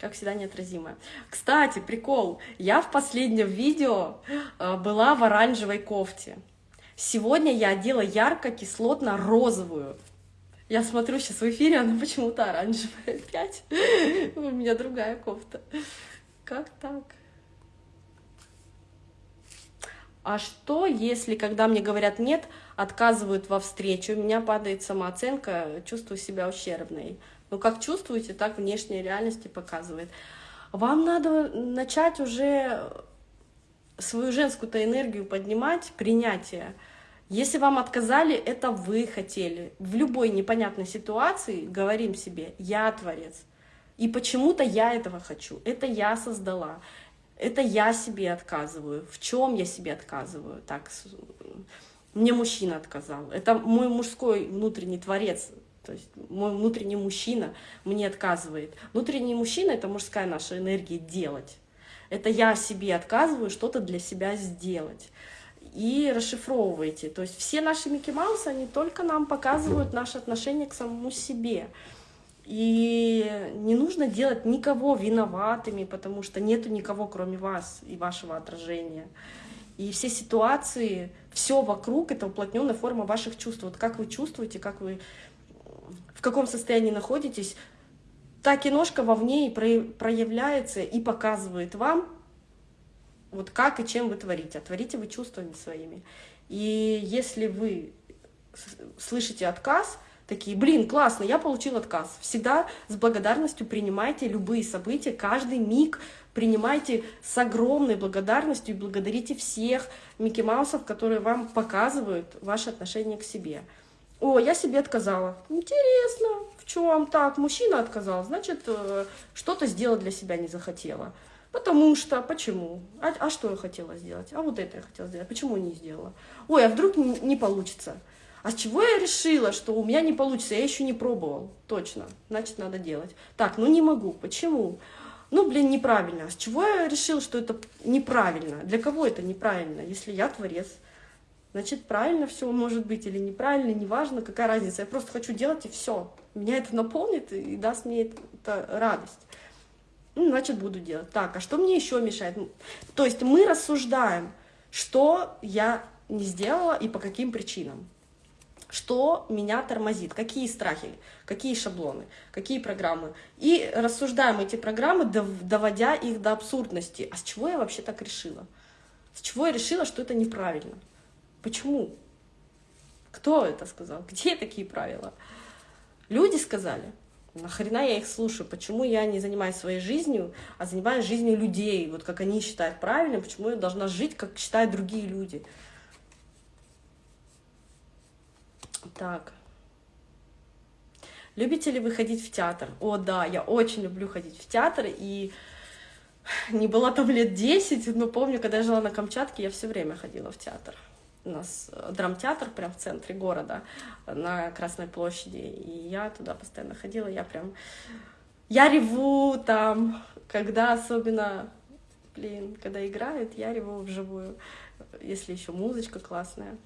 [SPEAKER 1] Как всегда, неотразимая. Кстати, прикол, я в последнем видео э, была в оранжевой кофте. Сегодня я одела ярко-кислотно-розовую. Я смотрю сейчас в эфире, она почему-то оранжевая опять. У меня другая кофта. Как так? А что, если, когда мне говорят «нет», отказывают во встречу, у меня падает самооценка, чувствую себя ущербной. Ну, как чувствуете, так внешняя реальность показывает. Вам надо начать уже свою женскую-то энергию поднимать, принятие. Если вам отказали, это вы хотели. В любой непонятной ситуации говорим себе «я творец». И почему-то я этого хочу, это я создала. Это я себе отказываю. В чем я себе отказываю? Так, мне мужчина отказал. Это мой мужской внутренний творец, то есть мой внутренний мужчина мне отказывает. Внутренний мужчина — это мужская наша энергия делать. Это я себе отказываю что-то для себя сделать. И расшифровывайте. То есть все наши Микки Маусы, они только нам показывают наше отношение к самому себе. И не нужно делать никого виноватыми, потому что нету никого, кроме вас и вашего отражения. И все ситуации, все вокруг — это уплотненная форма ваших чувств. Вот как вы чувствуете, как вы, в каком состоянии находитесь, та киношка вовне и проявляется и показывает вам, вот как и чем вы творите. А творите вы чувствами своими. И если вы слышите отказ — такие, блин, классно, я получил отказ. Всегда с благодарностью принимайте любые события, каждый миг принимайте с огромной благодарностью и благодарите всех Микки Маусов, которые вам показывают ваше отношение к себе. О, я себе отказала. Интересно, в чем так? Мужчина отказал, значит, э, что-то сделать для себя не захотела. Потому что, почему? А, а что я хотела сделать? А вот это я хотела сделать. Почему не сделала? Ой, а вдруг не, не получится? А с чего я решила, что у меня не получится? Я еще не пробовал. Точно. Значит, надо делать. Так, ну не могу. Почему? Ну, блин, неправильно. А с чего я решила, что это неправильно? Для кого это неправильно? Если я творец, значит, правильно все может быть или неправильно, неважно, какая разница. Я просто хочу делать, и все. Меня это наполнит и даст мне это радость. Ну, значит, буду делать. Так, а что мне еще мешает? То есть мы рассуждаем, что я не сделала и по каким причинам. Что меня тормозит? Какие страхи? Какие шаблоны? Какие программы? И рассуждаем эти программы, доводя их до абсурдности. А с чего я вообще так решила? С чего я решила, что это неправильно? Почему? Кто это сказал? Где такие правила? Люди сказали. Нахрена я их слушаю? Почему я не занимаюсь своей жизнью, а занимаюсь жизнью людей? Вот как они считают правильным, почему я должна жить, как считают другие люди? Так. Любите ли вы ходить в театр? О, да, я очень люблю ходить в театр, и не была там лет 10, но помню, когда я жила на Камчатке, я все время ходила в театр. У нас э, драмтеатр прям в центре города, на Красной площади, и я туда постоянно ходила, я прям... Я реву там, когда особенно, блин, когда играют, я реву вживую, если еще музычка классная.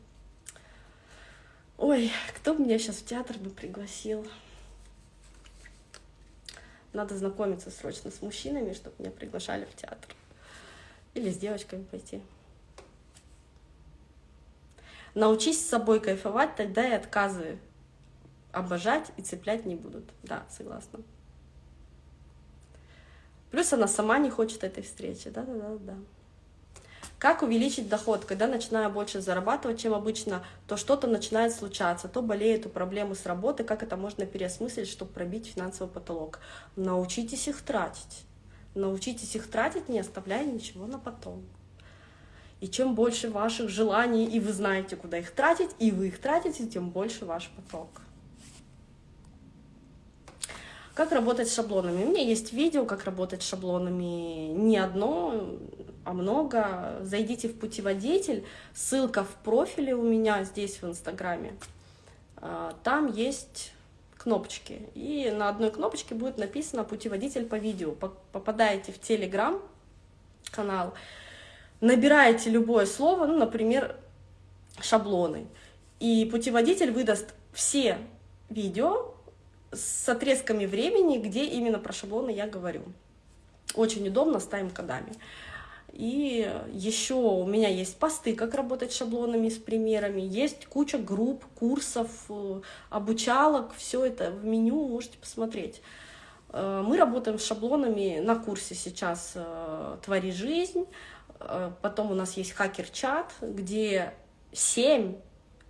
[SPEAKER 1] Ой, кто меня сейчас в театр бы пригласил? Надо знакомиться срочно с мужчинами, чтобы меня приглашали в театр. Или с девочками пойти. Научись с собой кайфовать, тогда и отказы обожать и цеплять не будут. Да, согласна. Плюс она сама не хочет этой встречи. Да-да-да-да. Как увеличить доход? Когда начинаю больше зарабатывать, чем обычно, то что-то начинает случаться, то болеет у проблемы с работы, как это можно переосмыслить, чтобы пробить финансовый потолок? Научитесь их тратить. Научитесь их тратить, не оставляя ничего на потом. И чем больше ваших желаний, и вы знаете, куда их тратить, и вы их тратите, тем больше ваш поток. Как работать с шаблонами? У меня есть видео, как работать с шаблонами. Не одно, а много. Зайдите в путеводитель, ссылка в профиле у меня здесь в Инстаграме. А, там есть кнопочки, и на одной кнопочке будет написано «Путеводитель по видео». Попадаете в Телеграм канал, набираете любое слово, ну, например, шаблоны, и путеводитель выдаст все видео с отрезками времени, где именно про шаблоны я говорю. Очень удобно с тайм-кодами. И еще у меня есть посты, как работать с шаблонами, с примерами. Есть куча групп, курсов, э, обучалок. Все это в меню можете посмотреть. Э, мы работаем с шаблонами на курсе сейчас э, «Твори жизнь». Потом у нас есть хакер-чат, где 7,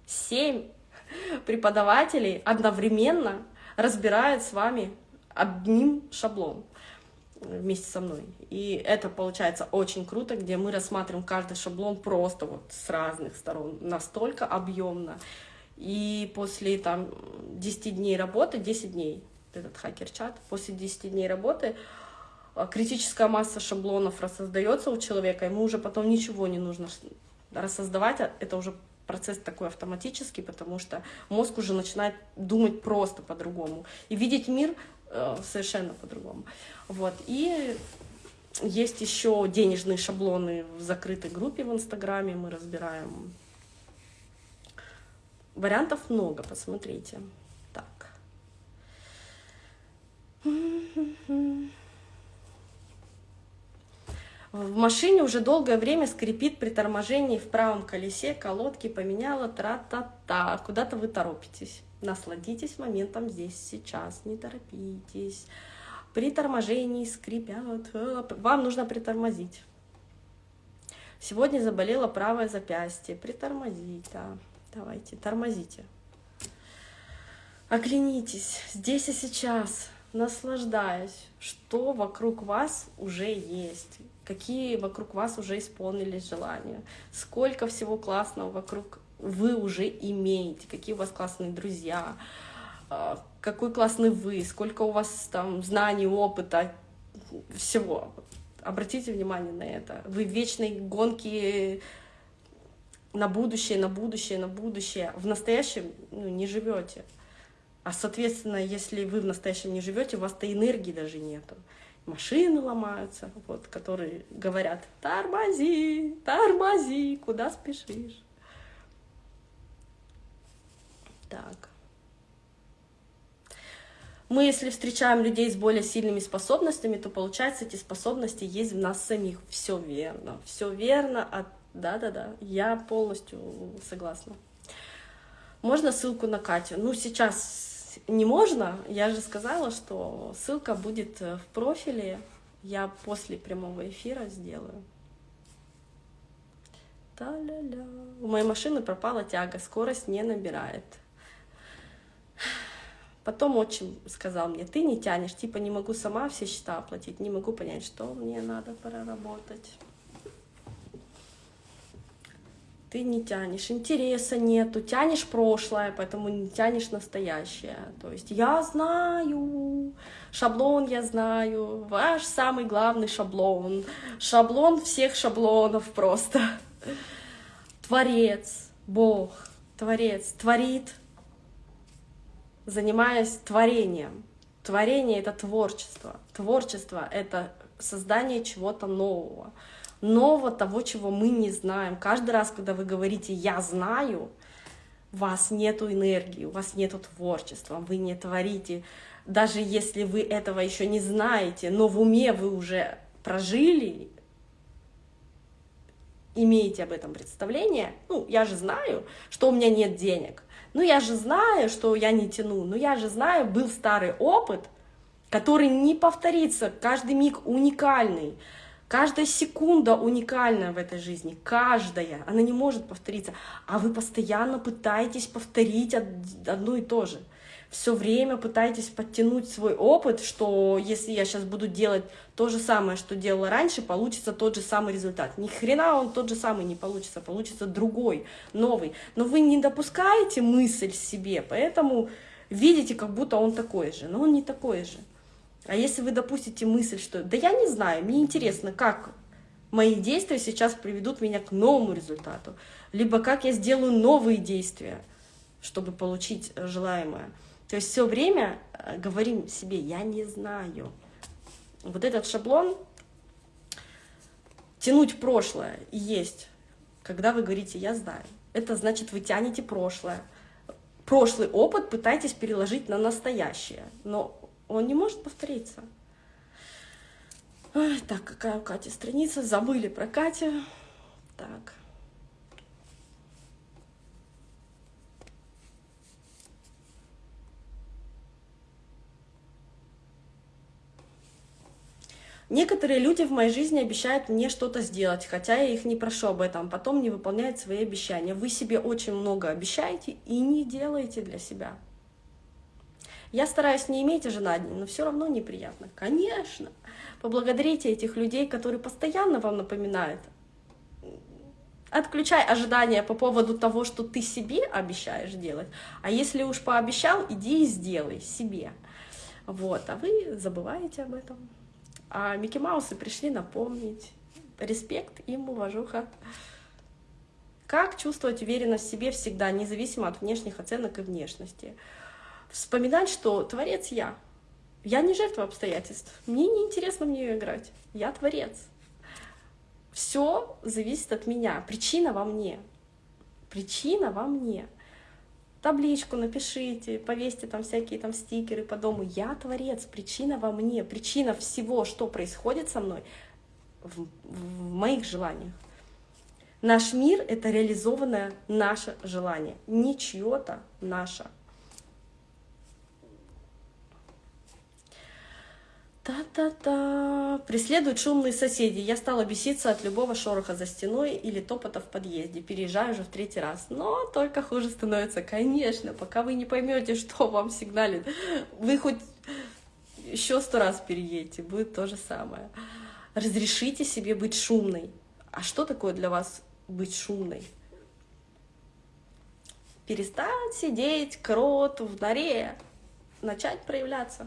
[SPEAKER 1] 7 преподавателей одновременно разбирают с вами одним шаблон вместе со мной. И это получается очень круто, где мы рассматриваем каждый шаблон просто вот с разных сторон, настолько объемно. И после там 10 дней работы, 10 дней, этот хакер-чат, после 10 дней работы критическая масса шаблонов рассоздается у человека, ему уже потом ничего не нужно рассоздавать, а это уже процесс такой автоматический, потому что мозг уже начинает думать просто по-другому и видеть мир Э, совершенно по-другому. Вот. И есть еще денежные шаблоны в закрытой группе в Инстаграме, мы разбираем. Вариантов много, посмотрите. Так. В машине уже долгое время скрипит при торможении в правом колесе, колодки поменяла, тра-та-та. Куда-то вы торопитесь. Насладитесь моментом здесь, сейчас, не торопитесь. При торможении скрипят. Э, вам нужно притормозить. Сегодня заболело правое запястье. Притормозить, да. Давайте, тормозите. Оглянитесь здесь и сейчас, наслаждаясь, что вокруг вас уже есть, какие вокруг вас уже исполнились желания, сколько всего классного вокруг вы уже имеете, какие у вас классные друзья, а, какой классный вы, сколько у вас там знаний, опыта, всего. Обратите внимание на это. Вы в вечной гонке на будущее, на будущее, на будущее. В настоящем ну, не живете. А, соответственно, если вы в настоящем не живете, у вас-то энергии даже нету. Машины ломаются, вот, которые говорят, тормози, тормози, куда спешишь. Так. Мы, если встречаем людей с более сильными способностями, то получается, эти способности есть в нас самих. Все верно, все верно. А... Да-да-да, я полностью согласна. Можно ссылку на Катю? Ну, сейчас не можно. Я же сказала, что ссылка будет в профиле. Я после прямого эфира сделаю. Та-ля-ля. У моей машины пропала тяга, скорость не набирает. Потом отчим сказал мне, ты не тянешь, типа не могу сама все счета оплатить, не могу понять, что мне надо проработать. Ты не тянешь, интереса нету, тянешь прошлое, поэтому не тянешь настоящее. То есть я знаю, шаблон я знаю, ваш самый главный шаблон, шаблон всех шаблонов просто. Творец, Бог, Творец, творит занимаясь творением. Творение — это творчество. Творчество — это создание чего-то нового. Нового того, чего мы не знаем. Каждый раз, когда вы говорите «я знаю», у вас нет энергии, у вас нет творчества, вы не творите. Даже если вы этого еще не знаете, но в уме вы уже прожили, имеете об этом представление, ну, я же знаю, что у меня нет денег, ну я же знаю, что я не тяну, ну я же знаю, был старый опыт, который не повторится, каждый миг уникальный, каждая секунда уникальная в этой жизни, каждая, она не может повториться, а вы постоянно пытаетесь повторить одно и то же все время пытаетесь подтянуть свой опыт, что если я сейчас буду делать то же самое, что делала раньше, получится тот же самый результат. Ни хрена он тот же самый не получится, получится другой, новый. Но вы не допускаете мысль себе, поэтому видите, как будто он такой же, но он не такой же. А если вы допустите мысль, что да я не знаю, мне интересно, как мои действия сейчас приведут меня к новому результату, либо как я сделаю новые действия, чтобы получить желаемое. То есть все время э, говорим себе «я не знаю». Вот этот шаблон тянуть прошлое есть, когда вы говорите «я знаю». Это значит, вы тянете прошлое. Прошлый опыт пытаетесь переложить на настоящее, но он не может повториться. Ой, так, какая у Кати страница? Забыли про Катю. Так. Некоторые люди в моей жизни обещают мне что-то сделать, хотя я их не прошу об этом, потом не выполняют свои обещания. Вы себе очень много обещаете и не делаете для себя. Я стараюсь не иметь ожиданий, но все равно неприятно. Конечно. Поблагодарите этих людей, которые постоянно вам напоминают. Отключай ожидания по поводу того, что ты себе обещаешь делать. А если уж пообещал, иди и сделай себе. Вот, а вы забываете об этом. А Микки Маусы пришли напомнить. Респект им, уважуха. Как чувствовать уверенность в себе всегда, независимо от внешних оценок и внешности? Вспоминать, что творец я. Я не жертва обстоятельств. Мне не интересно в нее играть. Я творец. Все зависит от меня. Причина во мне. Причина во мне табличку напишите, повесьте там всякие там стикеры по дому. Я творец, причина во мне, причина всего, что происходит со мной, в, в моих желаниях. Наш мир — это реализованное наше желание, не чье-то наше. Та-та-та. Преследуют шумные соседи. Я стала беситься от любого шороха за стеной или топота в подъезде. Переезжаю уже в третий раз. Но только хуже становится. Конечно, пока вы не поймете, что вам сигналит. Вы хоть еще сто раз переедете, будет то же самое. Разрешите себе быть шумной. А что такое для вас быть шумной? Перестать сидеть крот в норе, начать проявляться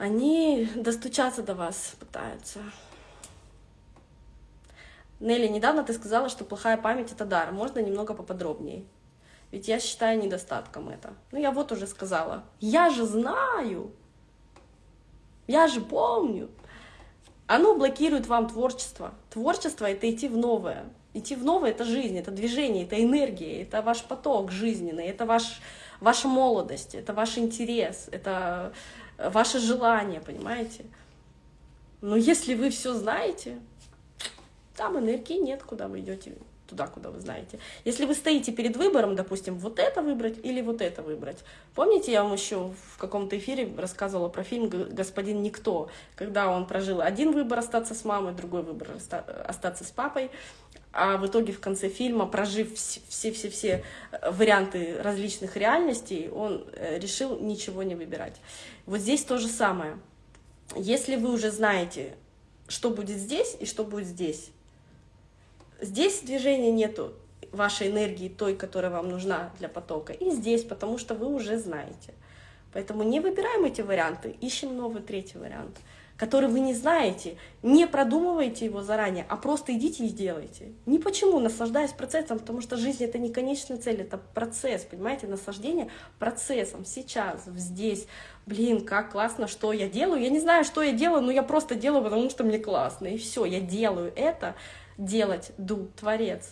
[SPEAKER 1] они достучаться до вас пытаются. Нелли, недавно ты сказала, что плохая память — это дар. Можно немного поподробнее? Ведь я считаю недостатком это. Ну, я вот уже сказала. Я же знаю. Я же помню. Оно блокирует вам творчество. Творчество — это идти в новое. Идти в новое — это жизнь, это движение, это энергия, это ваш поток жизненный, это ваш, ваша молодость, это ваш интерес, это ваше желание, понимаете? Но если вы все знаете, там энергии нет, куда вы идете, туда, куда вы знаете. Если вы стоите перед выбором, допустим, вот это выбрать или вот это выбрать. Помните, я вам еще в каком-то эфире рассказывала про фильм «Господин Никто», когда он прожил один выбор остаться с мамой, другой выбор остаться с папой, а в итоге в конце фильма, прожив все-все-все э, варианты различных реальностей, он э, решил ничего не выбирать. Вот здесь то же самое. Если вы уже знаете, что будет здесь и что будет здесь, здесь движения нету вашей энергии, той, которая вам нужна для потока, и здесь, потому что вы уже знаете. Поэтому не выбираем эти варианты, ищем новый третий вариант который вы не знаете, не продумывайте его заранее, а просто идите и сделайте. Не почему, наслаждаясь процессом, потому что жизнь — это не конечная цель, это процесс, понимаете, наслаждение процессом, сейчас, здесь. Блин, как классно, что я делаю. Я не знаю, что я делаю, но я просто делаю, потому что мне классно, и все, я делаю это, делать, ду, творец.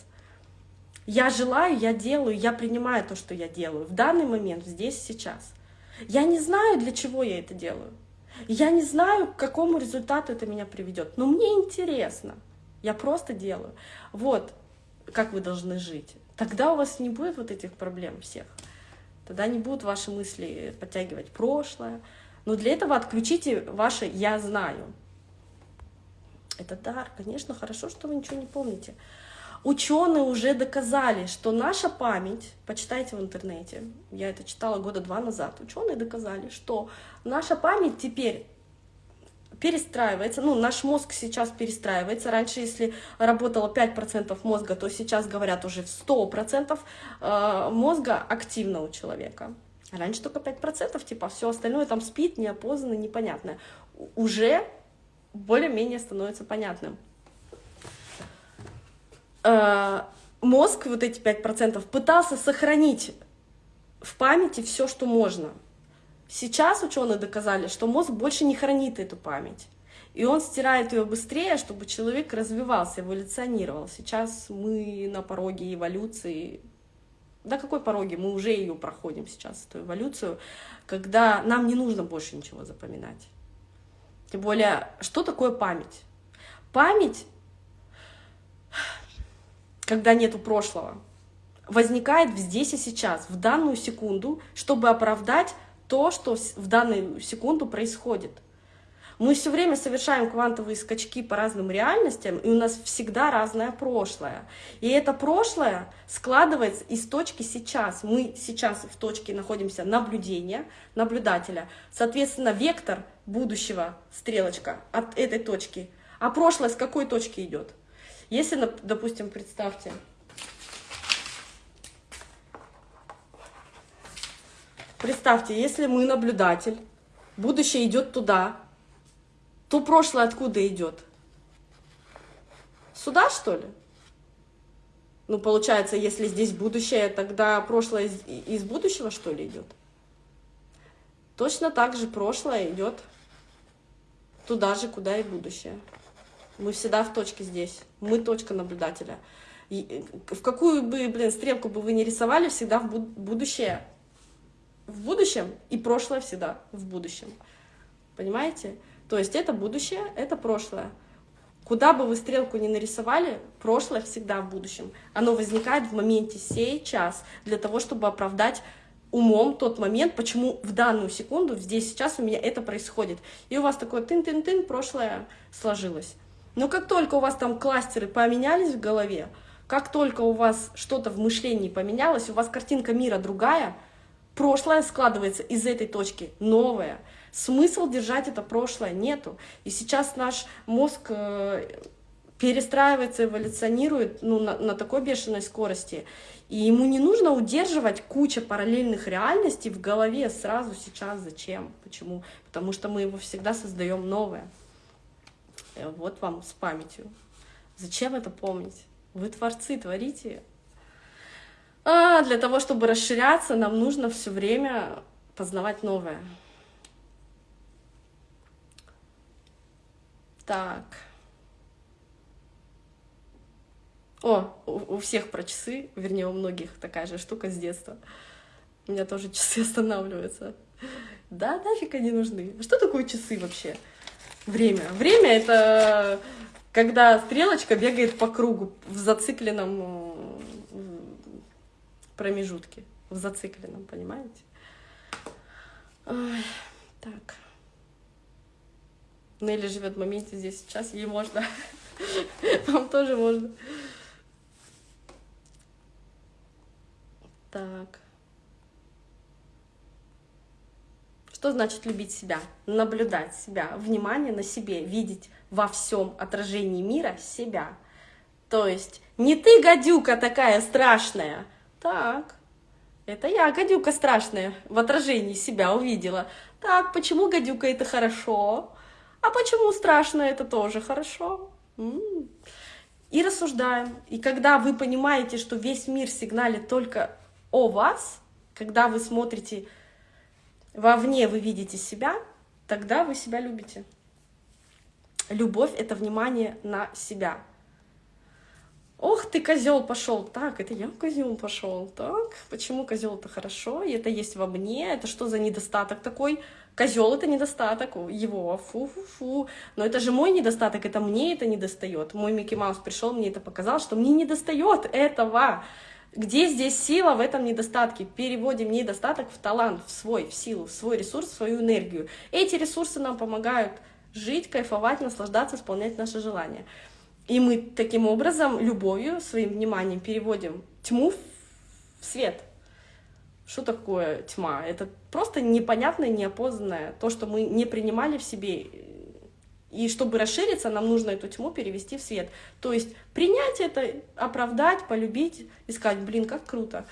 [SPEAKER 1] Я желаю, я делаю, я принимаю то, что я делаю в данный момент, здесь, сейчас. Я не знаю, для чего я это делаю. Я не знаю, к какому результату это меня приведет, но мне интересно. Я просто делаю. Вот как вы должны жить. Тогда у вас не будет вот этих проблем всех. Тогда не будут ваши мысли подтягивать прошлое. Но для этого отключите ваше «я знаю». Это дар, конечно, хорошо, что вы ничего не помните. Ученые уже доказали, что наша память, почитайте в интернете, я это читала года два назад, ученые доказали, что наша память теперь перестраивается, ну, наш мозг сейчас перестраивается. Раньше, если работало 5% мозга, то сейчас говорят уже в 100% э, мозга активно у человека. Раньше только 5%, типа, все остальное там спит, неопознанно, непонятное. Уже более-менее становится понятным. Э, мозг, вот эти 5%, пытался сохранить в памяти все, что можно. Сейчас ученые доказали, что мозг больше не хранит эту память. И он стирает ее быстрее, чтобы человек развивался, эволюционировал. Сейчас мы на пороге эволюции. Да какой пороге? Мы уже ее проходим сейчас, эту эволюцию, когда нам не нужно больше ничего запоминать. Тем более, что такое память? Память, когда нету прошлого, возникает здесь и сейчас, в данную секунду, чтобы оправдать то, что в данную секунду происходит. Мы все время совершаем квантовые скачки по разным реальностям, и у нас всегда разное прошлое. И это прошлое складывается из точки сейчас. Мы сейчас в точке находимся наблюдения, наблюдателя. Соответственно, вектор будущего, стрелочка от этой точки. А прошлое с какой точки идет? Если, допустим, представьте, Представьте, если мы наблюдатель, будущее идет туда, то прошлое откуда идет? Сюда, что ли? Ну, получается, если здесь будущее, тогда прошлое из, из будущего, что ли, идет? Точно так же прошлое идет туда же, куда и будущее. Мы всегда в точке здесь. Мы точка наблюдателя. И в какую бы, блин, стрелку бы вы ни рисовали, всегда в будущее в будущем, и прошлое всегда в будущем. Понимаете? То есть это будущее, это прошлое. Куда бы вы стрелку ни нарисовали, прошлое всегда в будущем. Оно возникает в моменте сейчас для того, чтобы оправдать умом тот момент, почему в данную секунду, здесь сейчас у меня это происходит. И у вас такое тын-тын-тын, прошлое сложилось. Но как только у вас там кластеры поменялись в голове, как только у вас что-то в мышлении поменялось, у вас картинка мира другая — прошлое складывается из этой точки, новое. Смысл держать это прошлое нету. И сейчас наш мозг э, перестраивается, эволюционирует ну, на, на такой бешеной скорости. И ему не нужно удерживать куча параллельных реальностей в голове сразу сейчас. Зачем? Почему? Потому что мы его всегда создаем новое. Э, вот вам с памятью. Зачем это помнить? Вы творцы, творите а для того, чтобы расширяться, нам нужно все время познавать новое. Так. О, у, всех про часы, вернее, у многих такая же штука с детства. У меня тоже часы останавливаются. Да, нафиг они нужны. Что такое часы вообще? Время. Время — это когда стрелочка бегает по кругу в зацикленном промежутке, в зацикленном, понимаете? Ой, так. Нелли живет в моменте здесь сейчас, ей можно. Вам тоже можно. Так. Что значит любить себя? Наблюдать себя, внимание на себе, видеть во всем отражении мира себя. То есть не ты, гадюка, такая страшная, так, это я, гадюка страшная, в отражении себя увидела. Так, почему гадюка это хорошо? А почему страшно это тоже хорошо? И рассуждаем. И когда вы понимаете, что весь мир сигналит только о вас, когда вы смотрите вовне, вы видите себя, тогда вы себя любите. Любовь — это внимание на себя. Ох ты, козел пошел. Так, это я козел пошел. Так, почему козел это хорошо? И это есть во мне. Это что за недостаток такой? Козел это недостаток его. Фу-фу-фу. Но это же мой недостаток, это мне это не достает. Мой Микки Маус пришел, мне это показал, что мне не достает этого. Где здесь сила в этом недостатке? Переводим недостаток в талант, в свой, в силу, в свой ресурс, в свою энергию. Эти ресурсы нам помогают жить, кайфовать, наслаждаться, исполнять наши желания. И мы таким образом, любовью, своим вниманием переводим тьму в свет. Что такое тьма? Это просто непонятное, неопознанное, то, что мы не принимали в себе. И чтобы расшириться, нам нужно эту тьму перевести в свет. То есть принять это, оправдать, полюбить и сказать, блин, как круто.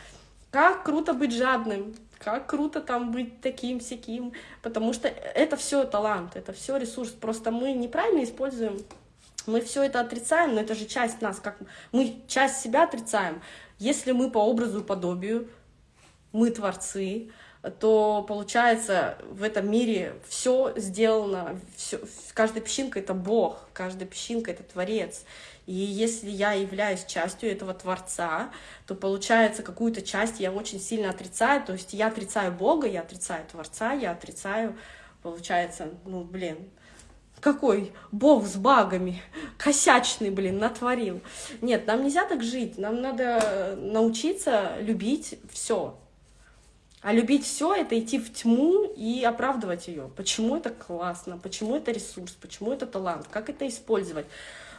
[SPEAKER 1] Как круто быть жадным, как круто там быть таким, всяким. Потому что это все талант, это все ресурс. Просто мы неправильно используем мы все это отрицаем, но это же часть нас, как мы часть себя отрицаем. Если мы по образу и подобию, мы творцы, то получается в этом мире все сделано, все, каждая песчинка — это Бог, каждая песчинка — это Творец. И если я являюсь частью этого Творца, то получается какую-то часть я очень сильно отрицаю, то есть я отрицаю Бога, я отрицаю Творца, я отрицаю, получается, ну, блин, какой бог с багами, косячный, блин, натворил. Нет, нам нельзя так жить, нам надо научиться любить все. А любить все это идти в тьму и оправдывать ее. Почему это классно, почему это ресурс, почему это талант, как это использовать.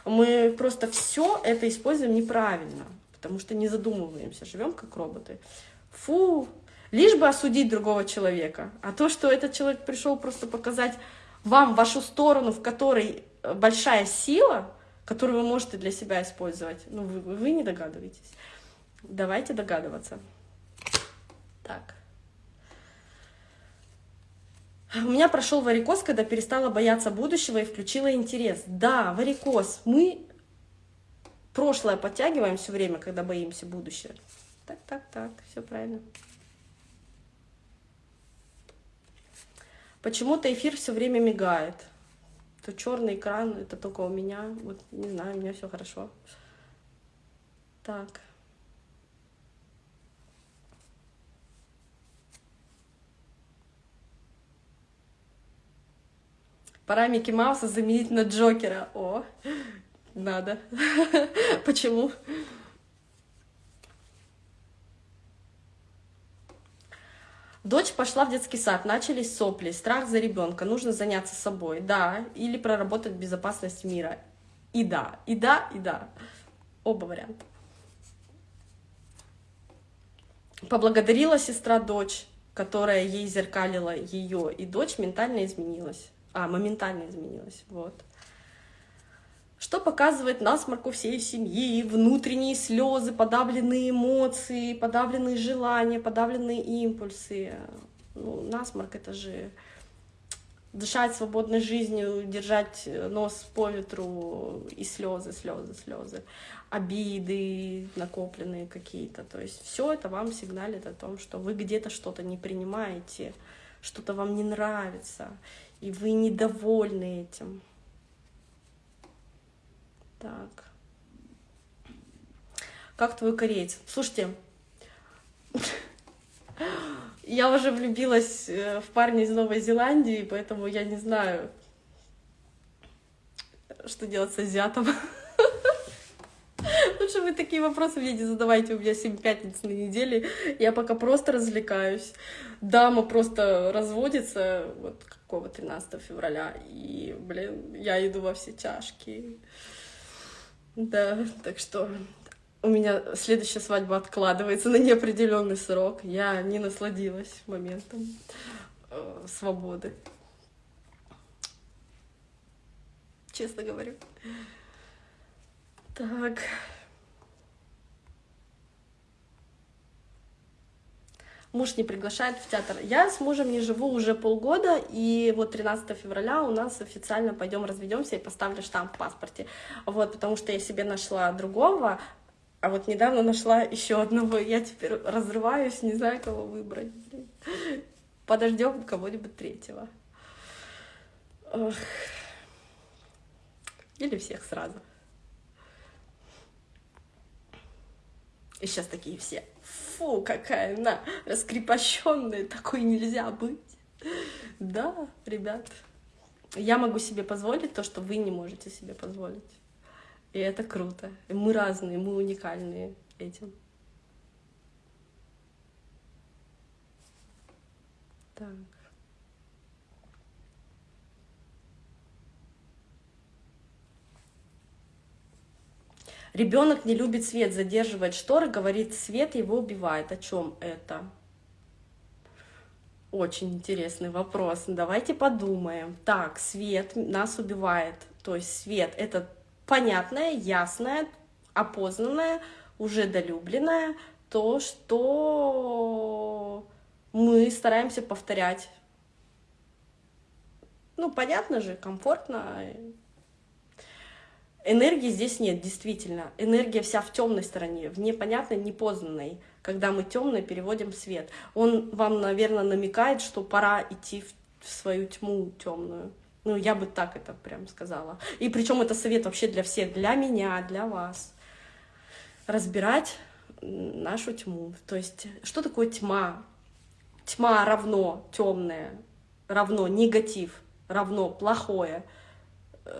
[SPEAKER 1] Мы просто все это используем неправильно, потому что не задумываемся, живем как роботы. Фу, лишь бы осудить другого человека. А то, что этот человек пришел просто показать вам вашу сторону, в которой э, большая сила, которую вы можете для себя использовать, ну, вы, вы не догадываетесь. Давайте догадываться. Так. У меня прошел варикоз, когда перестала бояться будущего и включила интерес. Да, варикоз. Мы прошлое подтягиваем все время, когда боимся будущего. Так, так, так, все правильно. Почему-то эфир все время мигает. То черный экран, это только у меня. Вот не знаю, у меня все хорошо. Так. Пора Микки Мауса заменить на Джокера. О, надо. Почему? Дочь пошла в детский сад, начались сопли, страх за ребенка, нужно заняться собой, да, или проработать безопасность мира. И да, и да, и да. Оба варианта. Поблагодарила сестра дочь, которая ей зеркалила ее, и дочь ментально изменилась. А, моментально изменилась, вот. Что показывает насморку всей семьи, внутренние слезы, подавленные эмоции, подавленные желания, подавленные импульсы. Ну, насморк — это же дышать свободной жизнью, держать нос по ветру и слезы, слезы, слезы, обиды накопленные какие-то. То есть все это вам сигналит о том, что вы где-то что-то не принимаете, что-то вам не нравится и вы недовольны этим. Так. Как твой кореец? Слушайте, я уже влюбилась э, в парня из Новой Зеландии, поэтому я не знаю, что делать с азиатом. Лучше вы такие вопросы мне не задавайте, у меня 7 пятниц на неделе, я пока просто развлекаюсь. Дама просто разводится, вот какого 13 февраля, и, блин, я иду во все чашки. Да, так что у меня следующая свадьба откладывается на неопределенный срок. Я не насладилась моментом э, свободы. Честно говорю. Так. Муж не приглашает в театр. Я с мужем не живу уже полгода, и вот 13 февраля у нас официально пойдем разведемся и поставлю штамп в паспорте. Вот, потому что я себе нашла другого, а вот недавно нашла еще одного. Я теперь разрываюсь, не знаю, кого выбрать. Подождем кого-нибудь третьего. Ох. Или всех сразу. И сейчас такие все фу, какая она раскрепощенная, такой нельзя быть. Да, ребят, я могу себе позволить то, что вы не можете себе позволить. И это круто. И мы разные, мы уникальные этим. Так. Ребенок не любит свет, задерживает шторы, говорит, свет его убивает. О чем это? Очень интересный вопрос. Давайте подумаем. Так, свет нас убивает. То есть свет — это понятное, ясное, опознанное, уже долюбленное, то, что мы стараемся повторять. Ну, понятно же, комфортно, Энергии здесь нет, действительно. Энергия вся в темной стороне, в непонятной, непознанной. Когда мы темное переводим в свет. Он вам, наверное, намекает, что пора идти в свою тьму темную. Ну, я бы так это прям сказала. И причем это совет вообще для всех, для меня, для вас. Разбирать нашу тьму. То есть, что такое тьма? Тьма равно темное, равно негатив, равно плохое —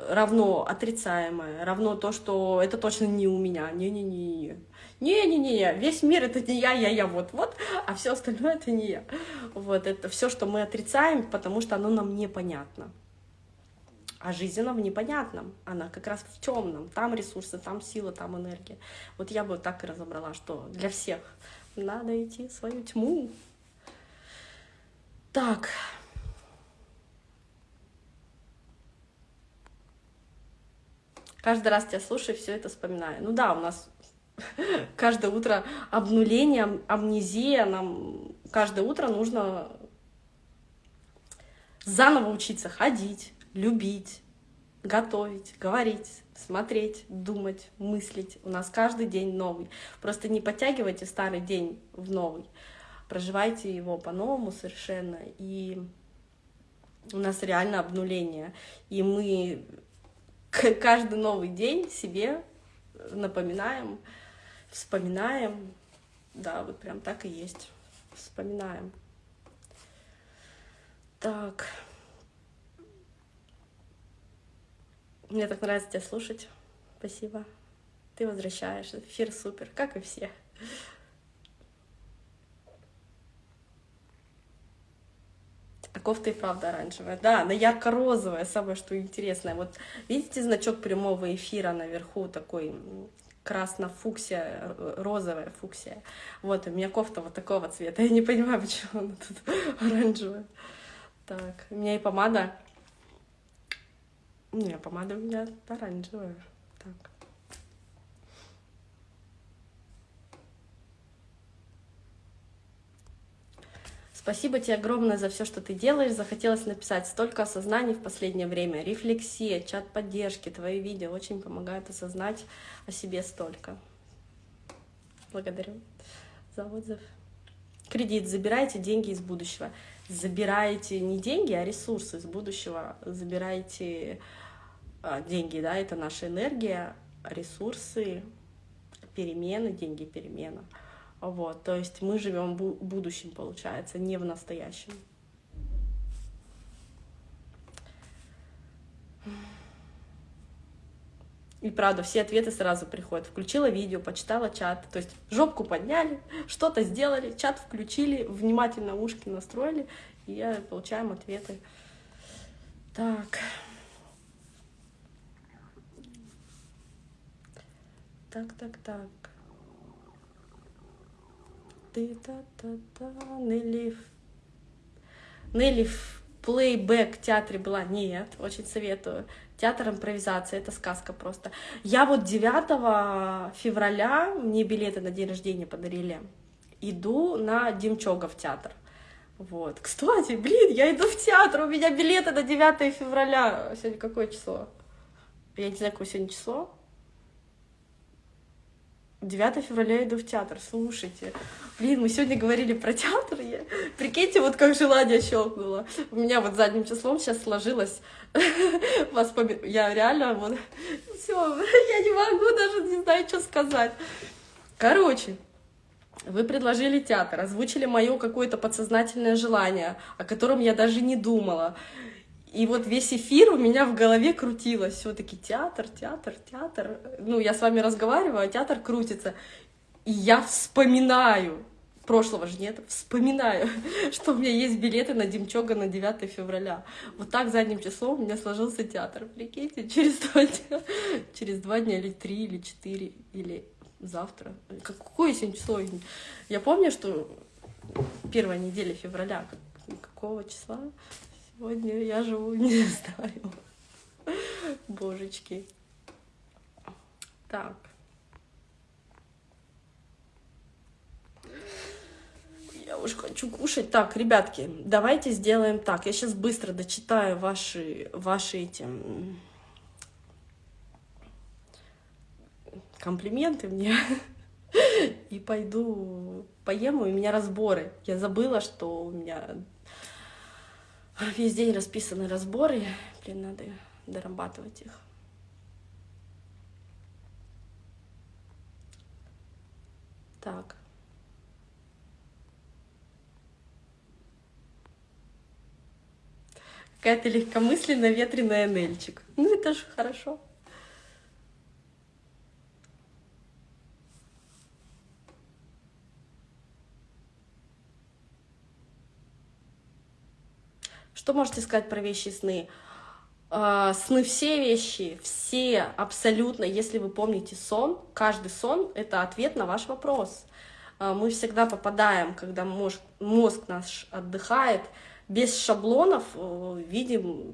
[SPEAKER 1] равно отрицаемое, равно то, что это точно не у меня. Не-не-не. Не-не-не, весь мир это не я, я, я, вот-вот, а все остальное это не я. Вот это все, что мы отрицаем, потому что оно нам непонятно. А жизнь она в непонятном, она как раз в темном. Там ресурсы, там сила, там энергия. Вот я бы так и разобрала, что для всех надо идти в свою тьму. Так. Каждый раз тебя слушаю, все это вспоминаю. Ну да, у нас каждое утро обнуление, амнезия, нам каждое утро нужно заново учиться ходить, любить, готовить, говорить, смотреть, думать, мыслить. У нас каждый день новый. Просто не подтягивайте старый день в новый. Проживайте его по-новому совершенно. И у нас реально обнуление. И мы каждый новый день себе напоминаем, вспоминаем. Да, вот прям так и есть. Вспоминаем. Так. Мне так нравится тебя слушать. Спасибо. Ты возвращаешь. Эфир супер, как и все. А кофта и правда оранжевая. Да, она ярко-розовая, самое что интересное. Вот видите значок прямого эфира наверху такой красно-фуксия, розовая фуксия. Вот, у меня кофта вот такого цвета. Я не понимаю, почему она тут оранжевая. Так, у меня и помада не, помада у меня оранжевая. Так. Спасибо тебе огромное за все, что ты делаешь. Захотелось написать столько осознаний в последнее время. Рефлексия, чат поддержки, твои видео очень помогают осознать о себе столько. Благодарю за отзыв. Кредит. Забирайте деньги из будущего. Забираете не деньги, а ресурсы из будущего. Забираете а, деньги, да, это наша энергия, ресурсы, перемены, деньги, перемена. Вот, то есть мы живем в будущем, получается, не в настоящем. И правда, все ответы сразу приходят. Включила видео, почитала чат. То есть жопку подняли, что-то сделали, чат включили, внимательно ушки настроили, и получаем ответы. Так. Так, так, так. Ты та та та Нелли. В плейбэк театре была? Нет, очень советую. Театр импровизации, это сказка просто. Я вот 9 февраля, мне билеты на день рождения подарили, иду на Демчогов театр. Вот. Кстати, блин, я иду в театр, у меня билеты на 9 февраля. Сегодня какое число? Я не знаю, какое сегодня число. 9 февраля иду в театр, слушайте. Блин, мы сегодня говорили про театр, я... прикиньте, вот как желание щелкнуло. У меня вот задним числом сейчас сложилось воспоминание. Я реально вот... Все, я не могу даже, не знаю, что сказать. Короче, вы предложили театр, озвучили мое какое-то подсознательное желание, о котором я даже не думала. И вот весь эфир у меня в голове крутилось. Все-таки театр, театр, театр. Ну, я с вами разговариваю, а театр крутится. И я вспоминаю, прошлого же нет, вспоминаю, что у меня есть билеты на Демчога на 9 февраля. Вот так задним числом у меня сложился театр. Прикиньте, через два дня, через два дня или три, или четыре, или завтра. Какое сегодня число? Я помню, что первая неделя февраля, какого числа? Сегодня я живу, не знаю. Божечки. Так. Я уж хочу кушать. Так, ребятки, давайте сделаем так. Я сейчас быстро дочитаю ваши, ваши эти комплименты мне и пойду поем, у меня разборы. Я забыла, что у меня Весь день расписаны разборы, блин, надо дорабатывать их. Так. Какая-то легкомысленная ветреная Нельчик. Ну, это же хорошо. Что можете сказать про вещи сны? А, сны все вещи, все абсолютно, если вы помните сон, каждый сон — это ответ на ваш вопрос. А, мы всегда попадаем, когда мозг, мозг наш отдыхает, без шаблонов э, видим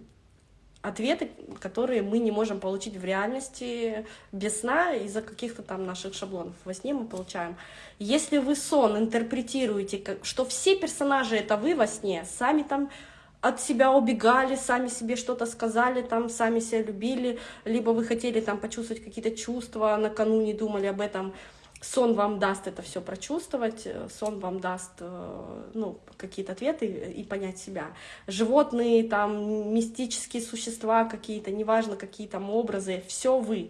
[SPEAKER 1] ответы, которые мы не можем получить в реальности без сна из-за каких-то там наших шаблонов. Во сне мы получаем. Если вы сон интерпретируете, что все персонажи — это вы во сне, сами там от себя убегали, сами себе что-то сказали, там сами себя любили, либо вы хотели там почувствовать какие-то чувства, накануне думали об этом, сон вам даст это все прочувствовать, сон вам даст э, ну, какие-то ответы и понять себя. Животные, там, мистические существа какие-то, неважно, какие там образы, все вы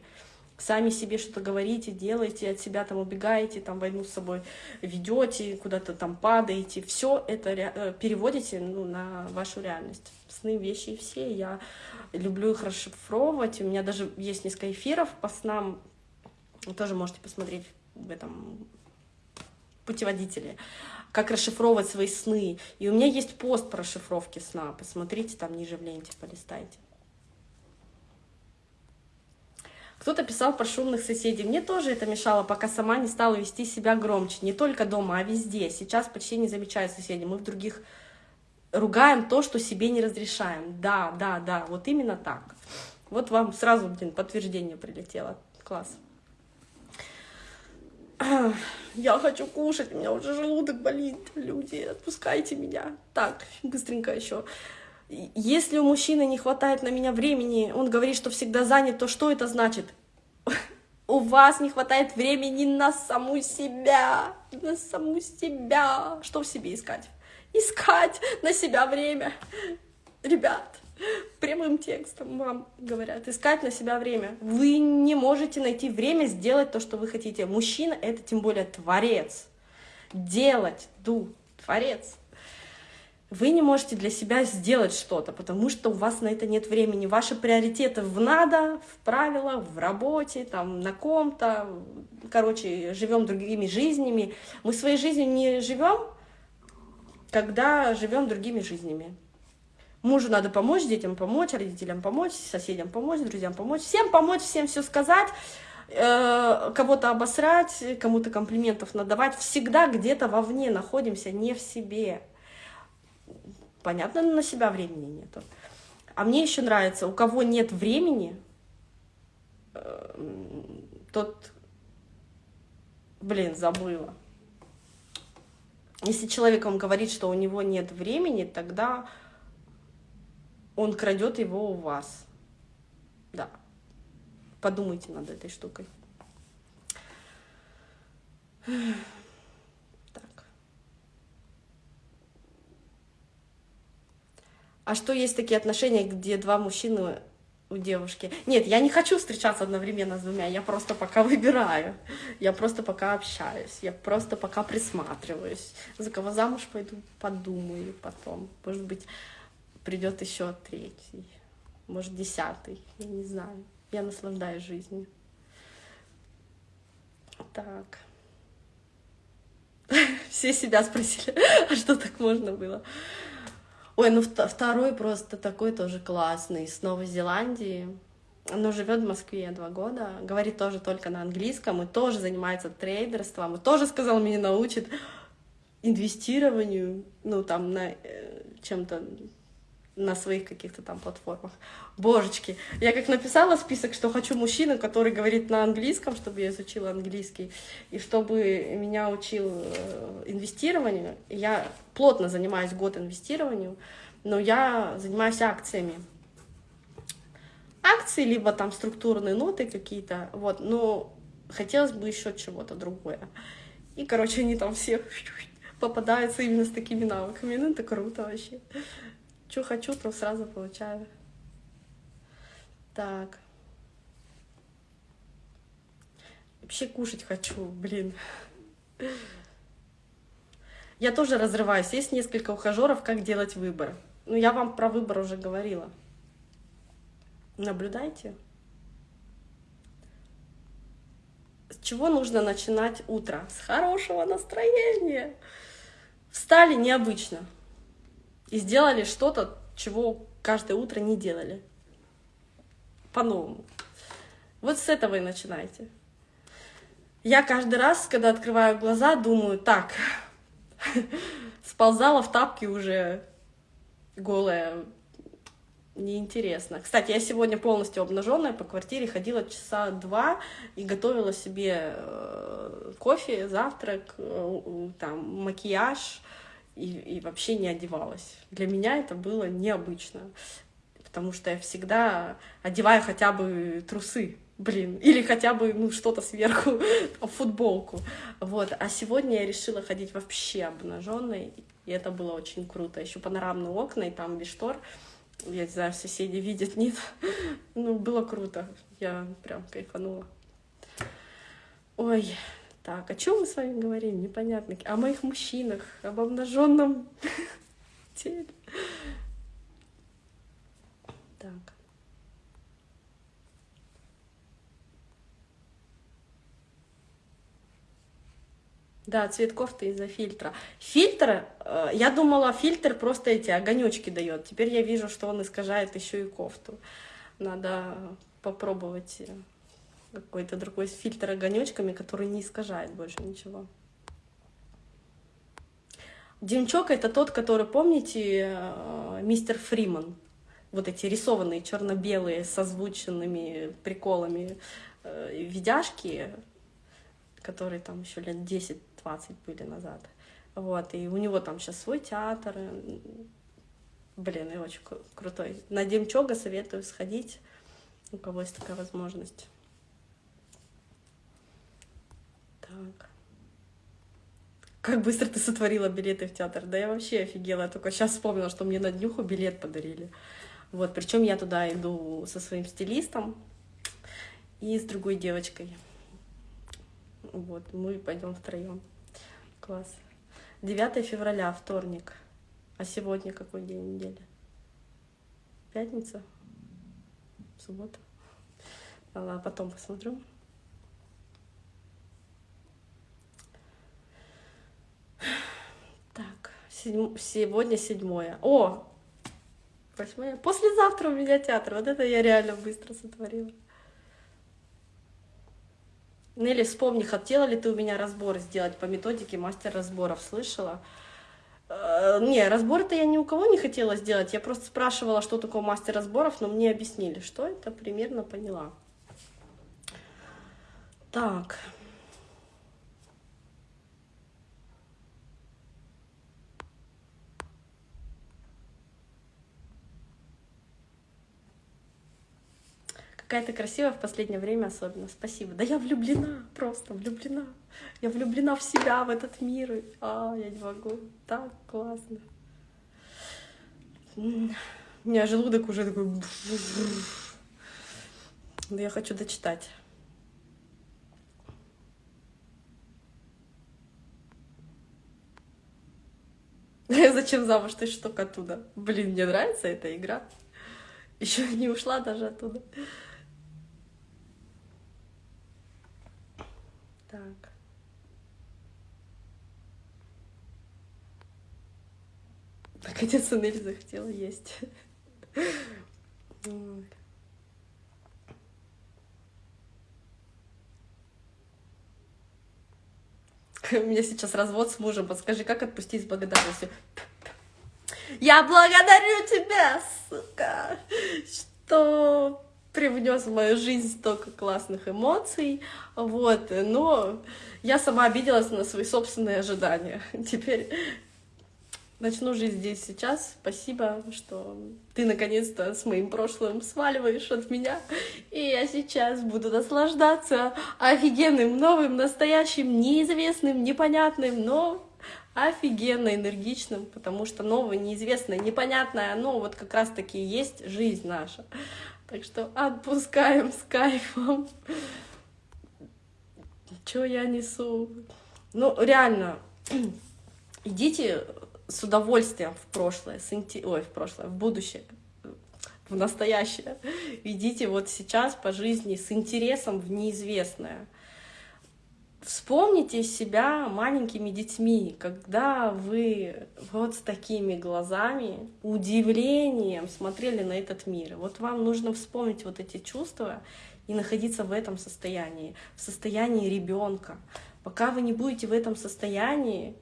[SPEAKER 1] сами себе что-то говорите, делаете, от себя там убегаете, там войну с собой ведете, куда-то там падаете, все это э, переводите ну, на вашу реальность. Сны, вещи все, я люблю их расшифровывать, у меня даже есть несколько эфиров по снам, тоже можете посмотреть в этом путеводителе, как расшифровывать свои сны. И у меня есть пост по расшифровке сна, посмотрите там ниже в ленте, полистайте. Кто-то писал про шумных соседей. Мне тоже это мешало, пока сама не стала вести себя громче. Не только дома, а везде. Сейчас почти не замечаю соседей. Мы в других ругаем то, что себе не разрешаем. Да, да, да, вот именно так. Вот вам сразу, блин, подтверждение прилетело. Класс. Я хочу кушать, у меня уже желудок болит. Люди, отпускайте меня. Так, быстренько еще. Если у мужчины не хватает на меня времени, он говорит, что всегда занят, то что это значит? У вас не хватает времени на саму себя, на саму себя. Что в себе искать? Искать на себя время. Ребят, прямым текстом вам говорят, искать на себя время. Вы не можете найти время сделать то, что вы хотите. Мужчина — это тем более творец. Делать, ду, творец вы не можете для себя сделать что-то, потому что у вас на это нет времени. Ваши приоритеты в надо, в правилах, в работе, там, на ком-то. Короче, живем другими жизнями. Мы своей жизнью не живем, когда живем другими жизнями. Мужу надо помочь, детям помочь, родителям помочь, соседям помочь, друзьям помочь, всем помочь, всем все сказать, э, кого-то обосрать, кому-то комплиментов надавать. Всегда где-то вовне находимся, не в себе понятно, на себя времени нету. А мне еще нравится, у кого нет времени, э, тот, блин, забыла. Если человек вам говорит, что у него нет времени, тогда он крадет его у вас. Да. Подумайте над этой штукой. А что есть такие отношения, где два мужчины у девушки? Нет, я не хочу встречаться одновременно с двумя, я просто пока выбираю, я просто пока общаюсь, я просто пока присматриваюсь. За кого замуж пойду, подумаю потом. Может быть, придет еще третий, может, десятый, я не знаю. Я наслаждаюсь жизнью. Так. Все себя спросили, а что так можно было? Ой, ну второй просто такой тоже классный, с Новой Зеландии. Но живет в Москве два года, говорит тоже только на английском, и тоже занимается трейдерством, и тоже сказал, меня научит инвестированию, ну там на э, чем-то на своих каких-то там платформах. Божечки, я как написала список, что хочу мужчину, который говорит на английском, чтобы я изучила английский, и чтобы меня учил э, инвестированию. Я плотно занимаюсь год инвестированию, но я занимаюсь акциями. Акции, либо там структурные ноты какие-то, вот, но хотелось бы еще чего-то другое. И, короче, они там все попадаются именно с такими навыками. Ну, это круто вообще. Что хочу, то сразу получаю. Так. Вообще кушать хочу, блин. Я тоже разрываюсь. Есть несколько ухажеров, как делать выбор. Ну, я вам про выбор уже говорила. Наблюдайте. С чего нужно начинать утро? С хорошего настроения. Встали необычно и сделали что-то, чего каждое утро не делали. По-новому. Вот с этого и начинайте. Я каждый раз, когда открываю глаза, думаю, так, сползала в тапки уже голая, неинтересно. Кстати, я сегодня полностью обнаженная по квартире ходила часа два и готовила себе э, кофе, завтрак, э, там макияж и, и вообще не одевалась. Для меня это было необычно, потому что я всегда одеваю хотя бы трусы, блин, или хотя бы ну что-то сверху, футболку, вот. А сегодня я решила ходить вообще обнаженной, и это было очень круто. Еще панорамные окна и там без штор я не знаю, соседи видят, нет. Ну, было круто. Я прям кайфанула. Ой, так, о чем мы с вами говорим? Непонятно. О моих мужчинах, об обнаженном теле. Так. Да, цвет кофты из-за фильтра. Фильтр, э, я думала, фильтр просто эти огонечки дает. Теперь я вижу, что он искажает еще и кофту. Надо попробовать э, какой-то другой фильтр огонечками, который не искажает больше ничего. Демчок это тот, который, помните, э, мистер Фриман? Вот эти рисованные черно-белые с озвученными приколами видяшки, которые там еще лет 10 20 были назад. Вот, и у него там сейчас свой театр. Блин, и очень крутой. На Демчога советую сходить, у кого есть такая возможность. Так. Как быстро ты сотворила билеты в театр? Да я вообще офигела. Я только сейчас вспомнила, что мне на днюху билет подарили. Вот, причем я туда иду со своим стилистом и с другой девочкой. Вот, мы пойдем втроем. Класс. 9 февраля, вторник. А сегодня какой день недели? Пятница? Суббота? Ладно, потом посмотрю. Так, седьм... сегодня седьмое. О! Восьмое. Послезавтра у меня театр. Вот это я реально быстро сотворила. Нелли, вспомни, хотела ли ты у меня разбор сделать по методике мастер разборов, слышала? Э, не, разбор-то я ни у кого не хотела сделать, я просто спрашивала, что такое мастер разборов, но мне объяснили, что это, примерно поняла. Так. Какая то красивая в последнее время особенно. Спасибо. Да я влюблена, просто влюблена. Я влюблена в себя, в этот мир. А, я не могу. Так классно. У меня желудок уже такой... Да я хочу дочитать. Зачем замуж? Ты что оттуда? Блин, мне нравится эта игра. Еще не ушла даже оттуда. Так. Наконец Нелли захотела есть. У меня сейчас развод с мужем. Подскажи, как отпустить с благодарностью? Я благодарю тебя, сука, что привнес в мою жизнь столько классных эмоций, вот, но я сама обиделась на свои собственные ожидания. Теперь начну жить здесь сейчас. Спасибо, что ты наконец-то с моим прошлым сваливаешь от меня. И я сейчас буду наслаждаться офигенным, новым, настоящим, неизвестным, непонятным, но офигенно энергичным, потому что новое, неизвестное, непонятное, оно вот как раз-таки есть жизнь наша. Так что отпускаем с кайфом. Что я несу? Ну, реально, идите с удовольствием в прошлое, с инте... ой, в прошлое, в будущее, в настоящее. Идите вот сейчас по жизни с интересом в неизвестное. Вспомните себя маленькими детьми, когда вы вот с такими глазами, удивлением смотрели на этот мир. Вот вам нужно вспомнить вот эти чувства и находиться в этом состоянии, в состоянии ребенка. Пока вы не будете в этом состоянии,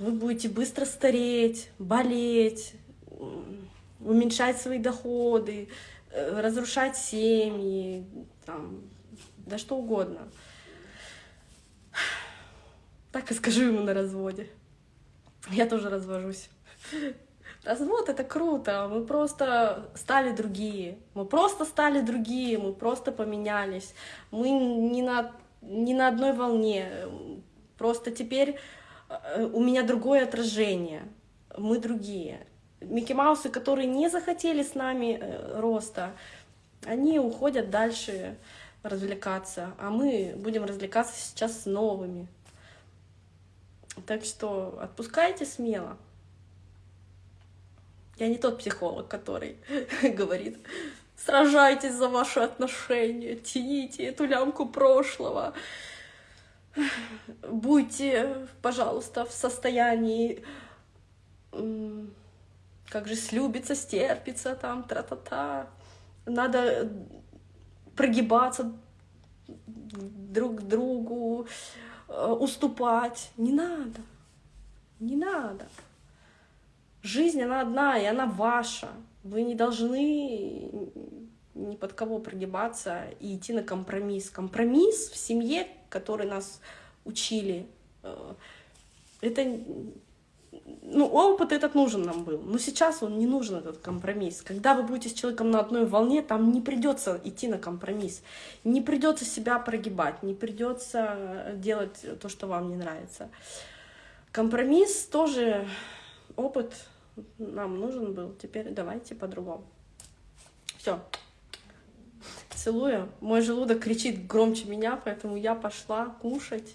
[SPEAKER 1] вы будете быстро стареть, болеть, уменьшать свои доходы, э, разрушать семьи, там, да что угодно. Так и скажу ему на разводе. Я тоже развожусь. Развод — это круто, мы просто стали другие, мы просто стали другие, мы просто поменялись, мы не на, не на одной волне, просто теперь э, у меня другое отражение, мы другие. Микки Маусы, которые не захотели с нами э, роста, они уходят дальше развлекаться, а мы будем развлекаться сейчас с новыми. Так что отпускайте смело. Я не тот психолог, который говорит, сражайтесь за ваши отношения, тяните эту лямку прошлого. Будьте, пожалуйста, в состоянии, как же слюбиться, стерпиться, там, тра-та-та. Надо прогибаться друг к другу, уступать. Не надо. Не надо. Жизнь, она одна, и она ваша. Вы не должны ни под кого прогибаться и идти на компромисс. Компромисс в семье, который нас учили, э, это ну, опыт этот нужен нам был, но сейчас он не нужен, этот компромисс. Когда вы будете с человеком на одной волне, там не придется идти на компромисс, не придется себя прогибать, не придется делать то, что вам не нравится. Компромисс тоже опыт нам нужен был, теперь давайте по-другому. Все. Целую. Мой желудок кричит громче меня, поэтому я пошла кушать.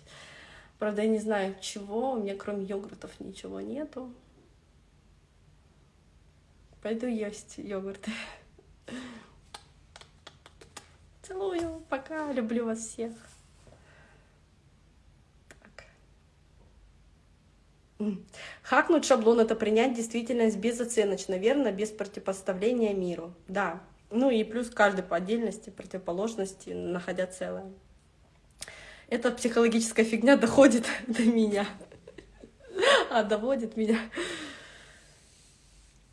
[SPEAKER 1] Правда, я не знаю чего, у меня кроме йогуртов ничего нету. Пойду есть йогурты. Целую, пока, люблю вас всех. Так. Хакнуть шаблон — это принять действительность безоценочно, верно, без противопоставления миру. Да, ну и плюс каждый по отдельности, противоположности, находя целое эта психологическая фигня доходит до меня. А доводит меня.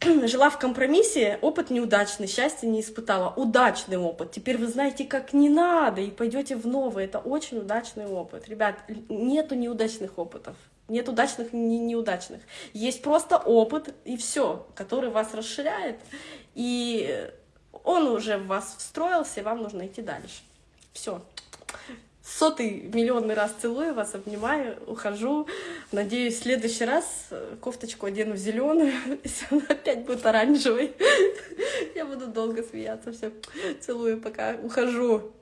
[SPEAKER 1] Жила в компромиссе, опыт неудачный, счастья не испытала. Удачный опыт. Теперь вы знаете, как не надо, и пойдете в новый. Это очень удачный опыт. Ребят, нету неудачных опытов. Нет удачных и неудачных. Есть просто опыт, и все, который вас расширяет. И он уже в вас встроился, и вам нужно идти дальше. Все сотый миллионный раз целую вас, обнимаю, ухожу. Надеюсь, в следующий раз э, кофточку одену в зеленую, если она опять будет оранжевой. Я буду долго смеяться. Все, целую, пока ухожу.